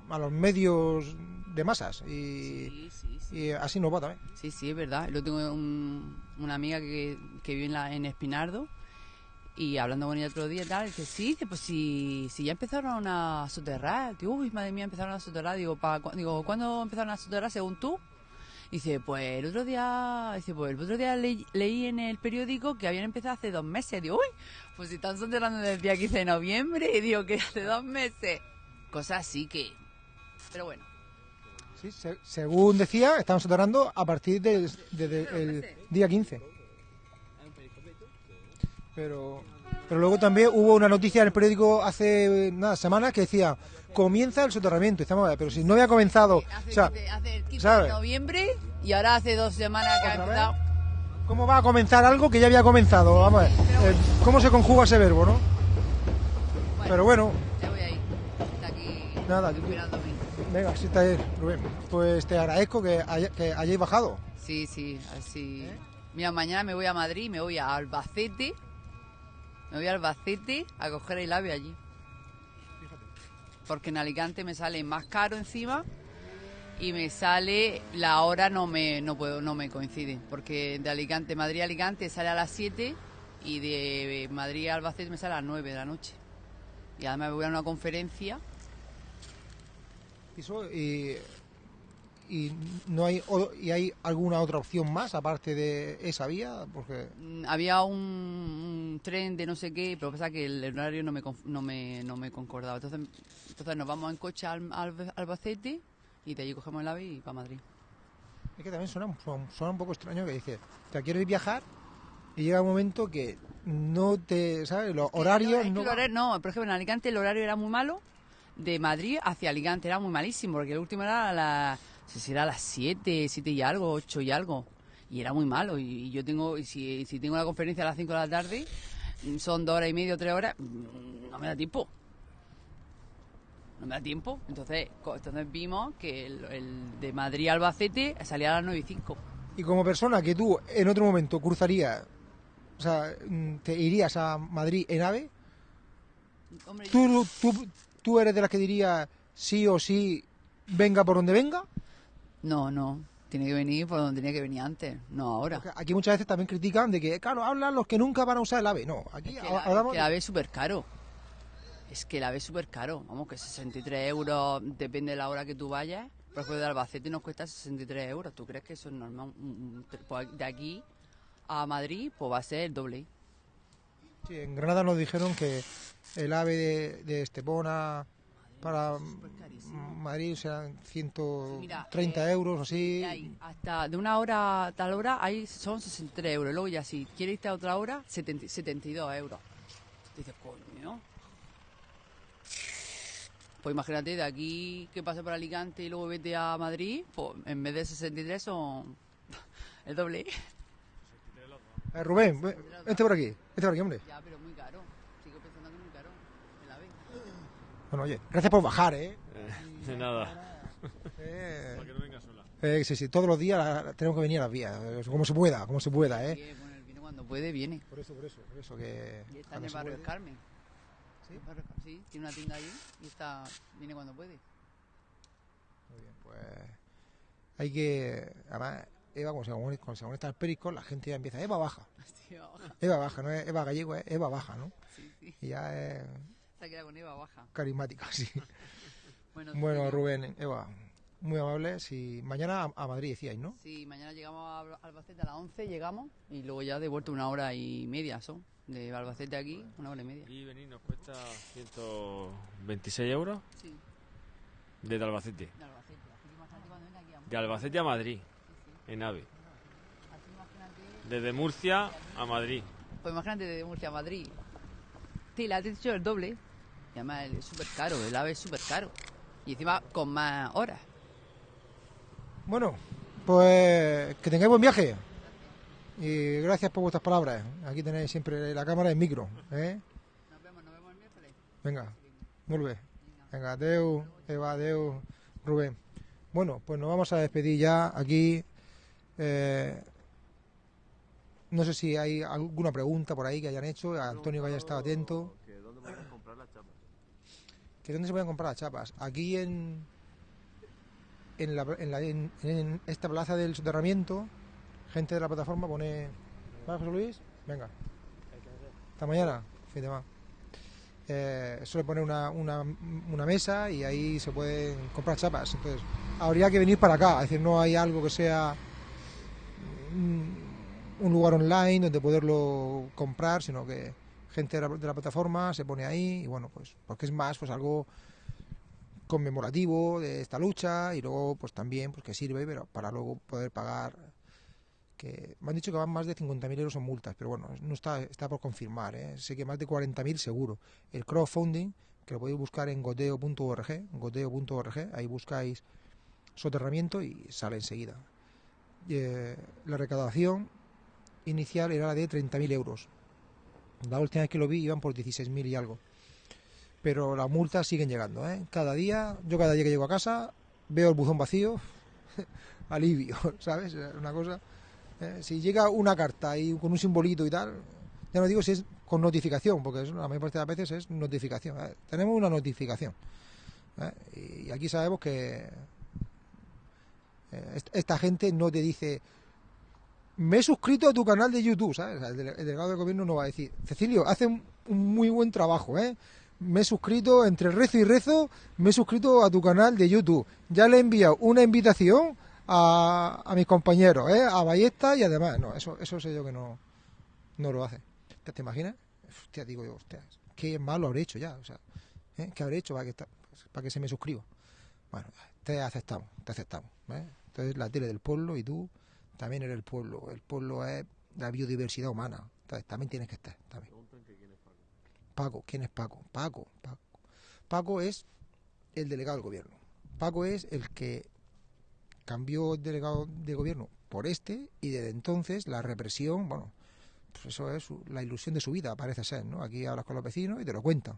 a los medios de masas y, y así nos va también. Sí, sí, es verdad. Yo tengo un- una amiga que, que vive en, la, en Espinardo y hablando con ella otro día tal, que sí, dice, pues si, si ya empezaron a soterrar. Digo, uy, madre mía, empezaron a soterrar. Digo, ¿pa, cu- digo ¿cuándo empezaron a soterrar según tú? Dice, pues el otro día, dice, pues el otro día leí, en el periódico que habían empezado hace dos meses. Digo, uy, pues si están soterrando desde el día 15 de noviembre, y [LAUGHS] digo que hace dos meses. Cosas así que... Pero bueno. Sí, se- según decía, estaban soterrando a partir del día 15. Pero, pero luego también hubo una noticia en el periódico hace nada, semanas que decía, comienza el soterramiento. Estamos, pero si no había comenzado... o sea, Hace el 15 ¿sabes? de noviembre y ahora hace dos semanas que ha empezado. ¿Cómo va a comenzar algo que ya había comenzado? Vamos a ver. eh, ¿Cómo se conjuga ese verbo, no? Pero bueno, Ya voy ahí. Está aquí nada. esperándome. Venga, sí está ahí, Rubén. Pues te agradezco que, haya- que hayáis bajado. Sí, sí, así. Mira, mañana me voy a Madrid, me voy a Albacete. Me voy a Albacete a coger el ave allí. Porque en Alicante me sale más caro encima y me sale la hora no me no puedo no me coincide porque de Alicante Madrid a Alicante sale a las 7 y de Madrid a Albacete me sale a las 9 de la noche. Y además me voy a una conferencia Eso, y, y no hay o- y hay alguna otra opción más aparte de esa vía porque Mm, había un, un tren de no sé qué, pero pasa que el horario no me, no me, no me concordaba. Entonces, entonces nos vamos en coche al, al- Albacete y de allí cogemos el ave y para Madrid. es que también suena, suena- un poco extraño que dices te quieres viajar y llega un momento que no te sabes los horarios Es que no horario- no, por ejemplo, en Alicante el horario era muy malo. De Madrid hacia Alicante era muy malísimo, porque el último era a las, no sé si era a las 7, 7 y algo, 8 y algo. Y era muy malo. Y, y yo tengo, y si, si tengo una conferencia a las 5 de la tarde, mm, son dos horas y media o tres horas, mm, no me da tiempo. No me da tiempo. Entonces, entonces vimos que el, el de Madrid a Albacete salía a las 9 y 5. y como persona que tú en otro momento cruzarías o sea mm, te irías a Madrid en ave Hombre, tú, tú, tú eres de las que diría sí o sí venga por donde venga No, no. Tiene que venir por donde tenía que venir antes, no ahora. Porque aquí muchas veces también critican de que, claro, hablan los que nunca van a usar el AVE. No, aquí Es que ha- la, hablamos es que la ave es súper caro. Es que la ave es súper caro. Vamos, que 63 euros, depende de la hora que tú vayas. Por ejemplo, de Albacete nos cuesta 63 euros. ¿Tú crees que eso es normal? Un- un- pues de aquí a Madrid, pues va a ser el doble. Sí, en Granada nos dijeron que el AVE de, de Estepona para Madrid serán 130 Mira, eh, euros así. Hay hasta de una hora a tal hora ahí son 63 euros. Luego ya si quieres irte a otra hora, 70 72 euros. Dices, coño. Pues imagínate, de aquí que pase por Alicante y luego vete a Madrid, pues en vez de 63 son [LAUGHS] el doble. Eh, Rubén, ve- vente por aquí, vente por aquí, hombre. Ya, pero muy caro. Sigo pensando que es muy caro. El ave. Bueno, oye, gracias por bajar, ¿eh? De nada. Eh, Para que no venga sola. eh, sí, sí, todos los días la- tenemos que venir a las vías, eh, como se pueda, como se pueda, ¿eh? Que, bueno, el vino cuando puede, viene. Por eso, por eso, por eso que... Y está en el barrio del Carmen. ¿Sí? Barrio Sí, tiene una tienda allí y está, viene cuando puede. Muy bien, pues hay que... Además, Eva, cuando se, conecta- cuando se conecta al perico, la gente ya empieza, Eva baja. [LAUGHS] Sí, baja. Eva baja, no es Eva gallego, es Eva baja, ¿no? Sí, sí. Y ya es Ha quedado con Eva baja. carismática, sí. [LAUGHS] Bueno. Rubén, Eva, muy amable. Si mañana a, Madrid decíais, ¿no? Sí, mañana llegamos a Alba- Albacete a las 11, llegamos y luego ya de vuelta una hora y media son. De Albacete aquí, una hora y media. Y venir nos cuesta 126 euros Sí, desde Albacete. de Albacete. Que aquí a De Albacete a Madrid, en AVE. Desde Murcia a Madrid. Pues imagínate de Murcia a Madrid. Sí, la has dicho el doble. Y además es súper caro, el AVE es súper caro. Y encima con más horas. Bueno, pues que tengáis buen viaje. Y gracias por vuestras palabras. Aquí tenéis siempre la cámara en micro. ¿eh? Venga, vuelve. Venga, Deu, Eva, Deu, Rubén. Bueno, pues nos vamos a despedir ya aquí. Eh, no sé si hay alguna pregunta por ahí que hayan hecho. Antonio que haya estado atento. ¿Que ¿Dónde van a comprar las chapas? ¿Que dónde se pueden comprar las chapas? Aquí en en, la, en, la- esta plaza del soterramiento, gente de la plataforma pone. ¿Va, José Luis? Venga. Hasta mañana. Fin de semana. Eh, suele poner una, una, una mesa y ahí se pueden comprar chapas. Entonces, habría que venir para acá. Es decir, no hay algo que sea mm, un lugar online donde poderlo comprar, sino que gente de la, de la plataforma se pone ahí y bueno, pues porque es más pues algo conmemorativo de esta lucha y luego pues también pues que sirve pero para luego poder pagar que me han dicho que van más de 50.000 euros en multas pero bueno no está está por confirmar ¿eh? sé que más de 40.000 seguro. El crowdfunding que lo podéis buscar en goteo.org goteo.org ahí buscáis soterramiento y sale enseguida. Eh, la recaudación inicial era la de 30.000 euros la última vez que lo vi iban por 16.000 y algo pero las multas siguen llegando. ¿eh? Cada día, yo cada día que llego a casa, veo el buzón vacío, [LAUGHS] alivio, [LAUGHS] ¿sabes? Una cosa. ¿eh? Si llega una carta y con un simbolito y tal, ya no digo si es con notificación, porque la mayor parte de las veces es notificación. ¿eh? Tenemos una notificación. Y aquí sabemos que est- esta gente no te dice me he suscrito a tu canal de YouTube, ¿sabes? El, dele- el delegado de gobierno no va a decir, Cecilio, hace un, muy buen trabajo, ¿eh? Me he suscrito, entre rezo y rezo, me he suscrito a tu canal de YouTube. Ya le he enviado una invitación a, a mis compañeros, ¿eh? A Ballesta y además, no, eso, eso sé yo que no, no lo hace. ¿Te, imaginas? Hostia, digo yo, hostia, qué malo habré hecho ya, o sea, ¿eh? ¿qué habré hecho para que, para que se me suscriba? Bueno, te aceptamos, te aceptamos. ¿eh? Entonces la tele del pueblo y tú también eres el pueblo. El pueblo es la biodiversidad humana. Entonces también tienes que estar. También. Paco, ¿quién es Paco? Paco, Paco. Paco es el delegado del gobierno. Paco es el que cambió el delegado de gobierno por este y desde entonces la represión, bueno, pues eso es la ilusión de su vida, parece ser, ¿no? Aquí hablas con los vecinos y te lo cuentan.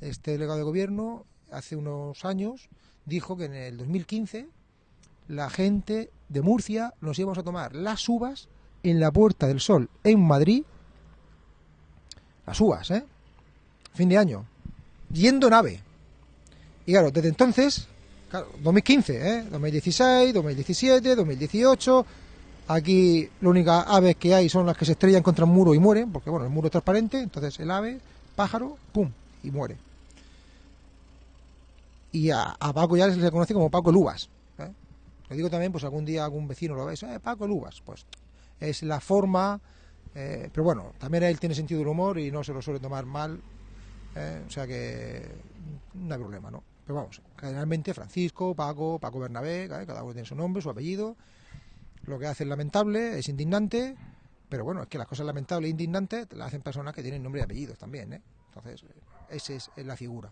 Este delegado de gobierno hace unos años dijo que en el 2015 la gente de Murcia nos íbamos a tomar las uvas en la Puerta del Sol en Madrid. Las uvas, ¿eh? Fin de año. Yendo en ave. Y claro, desde entonces, claro, 2015, ¿eh? 2016, 2017, 2018. Aquí la única aves que hay son las que se estrellan contra un muro y mueren, porque bueno, el muro es transparente, entonces el ave, pájaro, pum, y muere. Y a, a Paco ya se le conoce como Paco el Uvas. ¿eh? Lo digo también, pues algún día algún vecino lo ve, eh, Paco el. Pues es la forma, eh, pero bueno, también él tiene sentido del humor y no se lo suele tomar mal, ¿eh? o sea que no hay problema, ¿no? Pero vamos, generalmente Francisco, Paco, Paco Bernabé, ¿eh? cada uno tiene su nombre, su apellido. Lo que hace es lamentable, es indignante, pero bueno, es que las cosas lamentables e indignantes las hacen personas que tienen nombre y apellidos también, ¿eh? Entonces, esa es, la figura.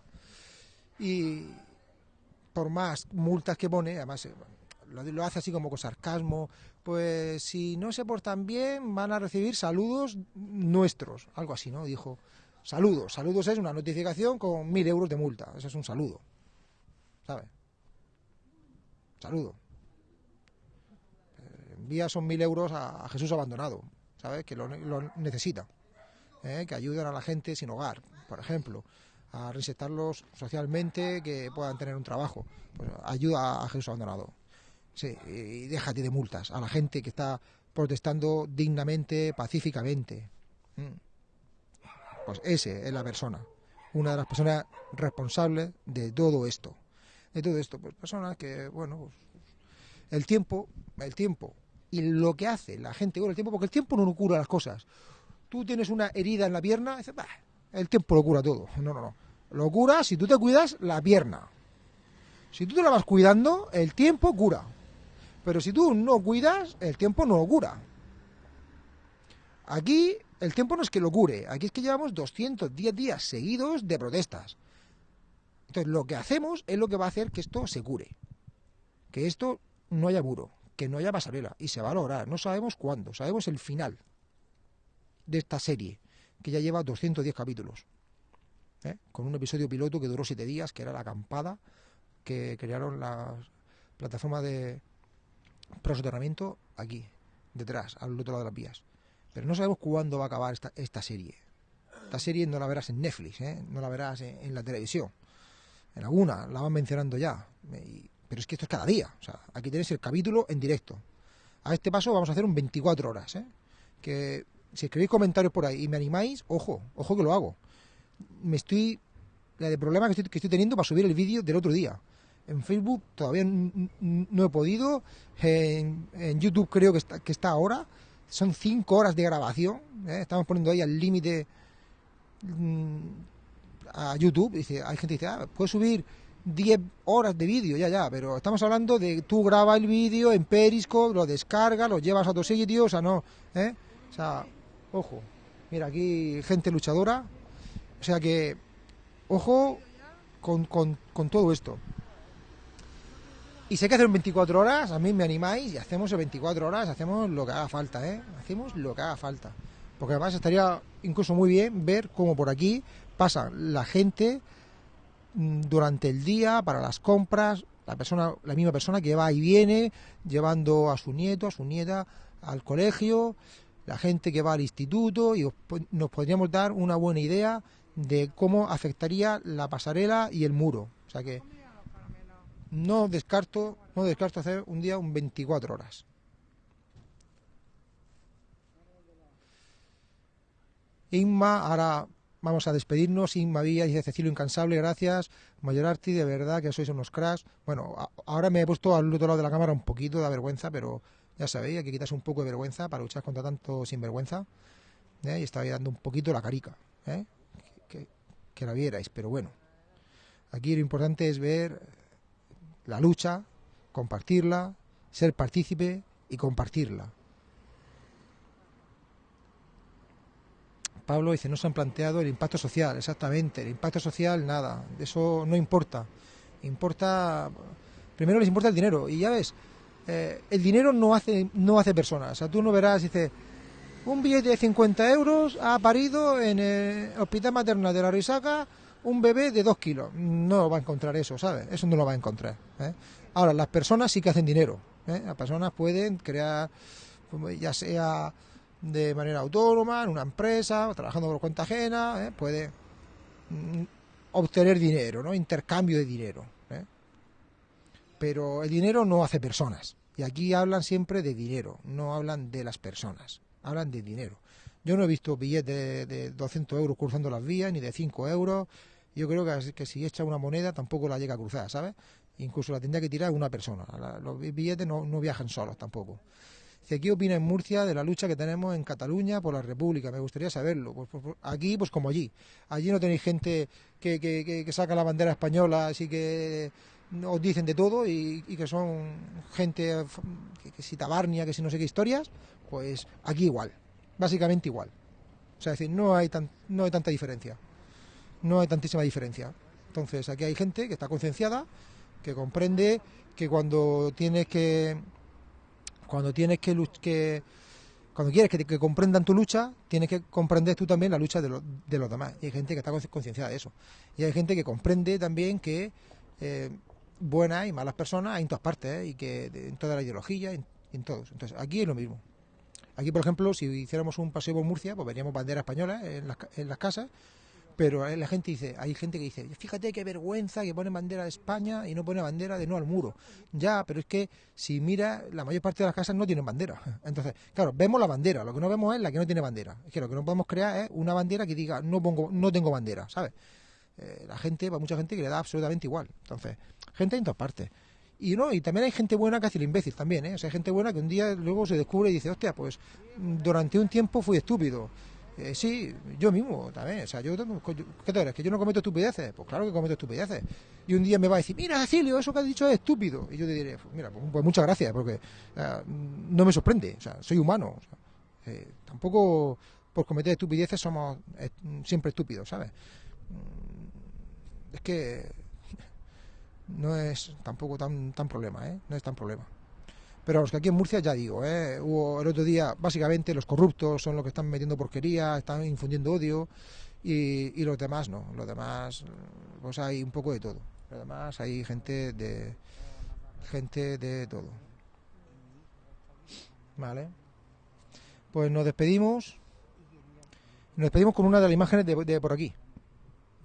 Y por más multas que pone, además eh, lo, hace así como con sarcasmo, pues si no se portan bien van a recibir saludos nuestros, algo así, ¿no? Dijo, saludos, saludos es una notificación con mil euros de multa, eso es un saludo, ¿sabes? Saludo. Eh, Envía esos mil euros a, Jesús abandonado, ¿sabes? Que lo, necesita, ¿eh? que ayuden a la gente sin hogar, por ejemplo a reinsertarlos socialmente, que puedan tener un trabajo. Pues ayuda a Jesús abandonado. Sí, y déjate de multas a la gente que está protestando dignamente, pacíficamente. Mm. Pues ese es la persona, una de las personas responsables de todo esto. De todo esto, pues personas que, bueno, pues, el tiempo, el tiempo y lo que hace la gente con el tiempo, porque el tiempo no cura las cosas. Tú tienes una herida en la pierna, dices, "Bah, el tiempo lo cura todo. No, no, no. Lo cura si tú te cuidas la pierna. Si tú te la vas cuidando, el tiempo cura. Pero si tú no cuidas, el tiempo no lo cura. Aquí el tiempo no es que lo cure, aquí es que llevamos 210 días seguidos de protestas. Entonces, lo que hacemos es lo que va a hacer que esto se cure. Que esto no haya muro, que no haya pasarela. Y se va a lograr. No sabemos cuándo, sabemos el final de esta serie, que ya lleva 210 capítulos. ¿eh? Con un episodio piloto que duró 7 días, que era la acampada que crearon las plataformas de prosoterramiento aquí, detrás, al otro lado de las vías. Pero no sabemos cuándo va a acabar esta, esta serie. Esta serie no la verás en Netflix, ¿eh? no la verás en, la televisión. En alguna, la van mencionando ya. Pero es que esto es cada día. O sea, aquí tenéis el capítulo en directo. A este paso vamos a hacer un 24 horas. ¿eh? Que si escribís comentarios por ahí y me animáis, ojo, ojo que lo hago. Me estoy. La de problema que estoy, que estoy teniendo para subir el vídeo del otro día. En Facebook todavía no he podido. En, en YouTube creo que está, que está ahora. Son 5 horas de grabación. ¿eh? Estamos poniendo ahí al límite mm, a YouTube. Dice, hay gente que dice, ah, puedes subir 10 horas de vídeo, ya, ya, pero estamos hablando de tú grabas el vídeo en Periscope, lo descargas, lo llevas a otro sitio, o sea, no, ¿eh? O sea, ojo, mira, aquí gente luchadora, o sea que, ojo con, con, con todo esto. Y sé que hacer en 24 horas, a mí me animáis y hacemos en 24 horas, hacemos lo que haga falta, ¿eh? Hacemos lo que haga falta. Porque además estaría incluso muy bien ver cómo por aquí pasa la gente mm, durante el día para las compras, la persona, la misma persona que va y viene llevando a su nieto, a su nieta al colegio, la gente que va al instituto y nos podríamos dar una buena idea de cómo afectaría la pasarela y el muro. O sea que no descarto, no descarto hacer un día un 24 horas. Inma, ahora vamos a despedirnos. Inma Villa dice Cecilio Incansable, gracias. Mayorarti, de verdad que sois unos cracks. Bueno, ahora me he puesto al otro lado de la cámara un poquito de vergüenza, pero ya sabéis, hay que quitarse un poco de vergüenza para luchar contra tanto sinvergüenza. ¿eh? Y estaba dando un poquito la carica, ¿eh? que la vierais, pero bueno. Aquí lo importante es ver la lucha, compartirla, ser partícipe y compartirla. Pablo dice, no se han planteado el impacto social, exactamente, el impacto social nada, eso no importa. Importa, primero les importa el dinero y ya ves, eh, el dinero no hace, no hace personas, o sea, tú no verás, dice, un billete de 50 euros ha parido en el hospital maternal de la Risaca un bebé de 2 kilos. No va a encontrar eso, ¿sabes? Eso no lo va a encontrar. ¿eh? Ahora, las personas sí que hacen dinero. ¿eh? Las personas pueden crear, ya sea de manera autónoma, en una empresa, trabajando por cuenta ajena, ¿eh? puede mm, obtener dinero, ¿no? Intercambio de dinero. ¿eh? Pero el dinero no hace personas. Y aquí hablan siempre de dinero, no hablan de las personas, hablan de dinero. Yo no he visto billetes de, de 200 euros cruzando las vías, ni de 5 euros. Yo creo que, si echa una moneda tampoco la llega a cruzar, ¿sabes? Incluso la tendría que tirar una persona. La- los billetes no, viajan solos tampoco. Dice, ¿qué opina en Murcia de la lucha que tenemos en Cataluña por la República? Me gustaría saberlo. Pues, pues, pues, aquí, pues como allí. Allí no tenéis gente que, que, que- que saca la bandera española, así que os dicen de todo y, y que son gente que, que si tabarnia, que si no sé qué historias. Pues aquí igual. Básicamente igual. O sea, es decir, no hay, tan, no hay tanta diferencia. No hay tantísima diferencia. Entonces, aquí hay gente que está concienciada, que comprende que cuando tienes que cuando tienes que, que cuando quieres que, comprendan tu lucha, tienes que comprender tú también la lucha de, los de los demás. Y hay gente que está conci- concienciada de eso. Y hay gente que comprende también que eh, buenas y malas personas hay en todas partes, ¿eh? y que de- en toda la ideología, en, en todos. Entonces, aquí es lo mismo. Aquí, por ejemplo, si hiciéramos un paseo por Murcia, pues veríamos banderas españolas en las, en las casas, pero eh, la gente dice, hay gente que dice, fíjate qué vergüenza que pone bandera de España y no pone bandera de no al muro. Ya, pero es que si mira, la mayor parte de las casas no tienen bandera. [LAUGHS] Entonces, claro, vemos la bandera, lo que no vemos es la que no tiene bandera. Es que lo que no podemos crear es una bandera que diga, no pongo, no tengo bandera, ¿sabes? Eh, la gente, va mucha gente que le da absolutamente igual. Entonces, gente en todas partes. Y no, y también hay gente buena que hace el imbécil también, ¿eh? O sea, hay gente buena que un día luego se descubre y dice, hostia, pues durante un tiempo fui estúpido. Eh, sí, yo mismo también. O sea, yo, ¿qué te crees? ¿Que yo no cometo estupideces? Pues claro que cometo estupideces. Y un día me va a decir, mira, Cecilio, eso que has dicho es estúpido. Y yo te diré, mira, pues, pues muchas gracias, porque eh, no me sorprende. O sea, soy humano. eh, tampoco por cometer estupideces somos siempre estúpidos, ¿sabes? Mm, Es que [LAUGHS] no es tampoco tan, tan problema, ¿eh? No es tan problema. Pero los que aquí en Murcia, ya digo, ¿eh? hubo el otro día, básicamente los corruptos son los que están metiendo porquería, están infundiendo odio y, y los demás no. Los demás, pues hay un poco de todo. Los demás hay gente de gente de todo. Vale. Pues nos despedimos. Nos despedimos con una de las imágenes de, por aquí.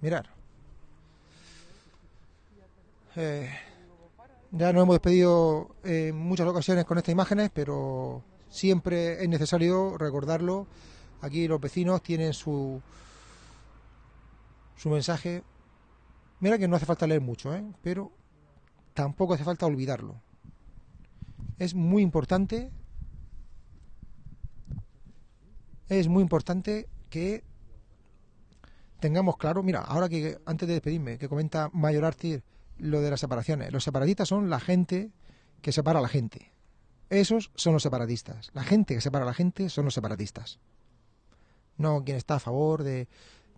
Mirar. Eh, ya nos hemos despedido en muchas ocasiones con estas imágenes, pero siempre es necesario recordarlo. Aquí los vecinos tienen su su mensaje. Mira que no hace falta leer mucho, ¿eh? pero tampoco hace falta olvidarlo. Es muy importante. Es muy importante que tengamos claro. Mira, ahora que antes de despedirme, que comenta Mayor Artir lo de las separaciones. Los separatistas son la gente que separa a la gente. Esos son los separatistas. La gente que separa a la gente son los separatistas. No quien está a favor de,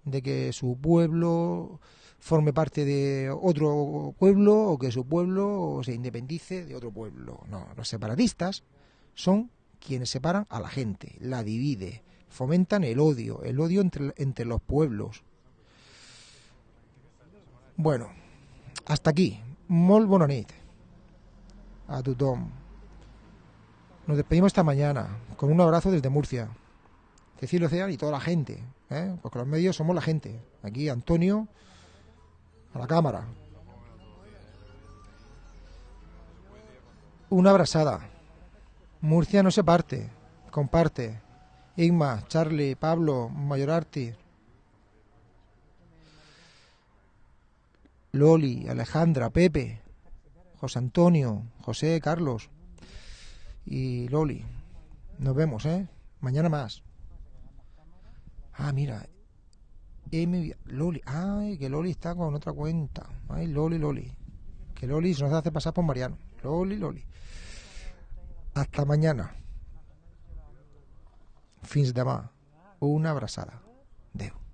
de que su pueblo forme parte de otro pueblo o que su pueblo se independice de otro pueblo. No, los separatistas son quienes separan a la gente, la divide, fomentan el odio, el odio entre, entre los pueblos. Bueno, hasta aquí. Molt bona nit a tothom. Nos despedimos esta mañana con un abrazo desde Murcia. Cecilio Ocean y toda la gente, ¿eh? porque los medios somos la gente. Aquí Antonio a la cámara. Una abrazada. Murcia no se parte, comparte. Igma, Charlie, Pablo, Mayorarti, Loli, Alejandra, Pepe, José Antonio, José, Carlos y Loli. Nos vemos, ¿eh? Mañana más. Ah, mira. Loli. Ay, que Loli está con otra cuenta. Ay, Loli, Loli. Que Loli se nos hace pasar por Mariano. Loli, Loli. Hasta mañana. Fins demà. Una abraçada. Adéu.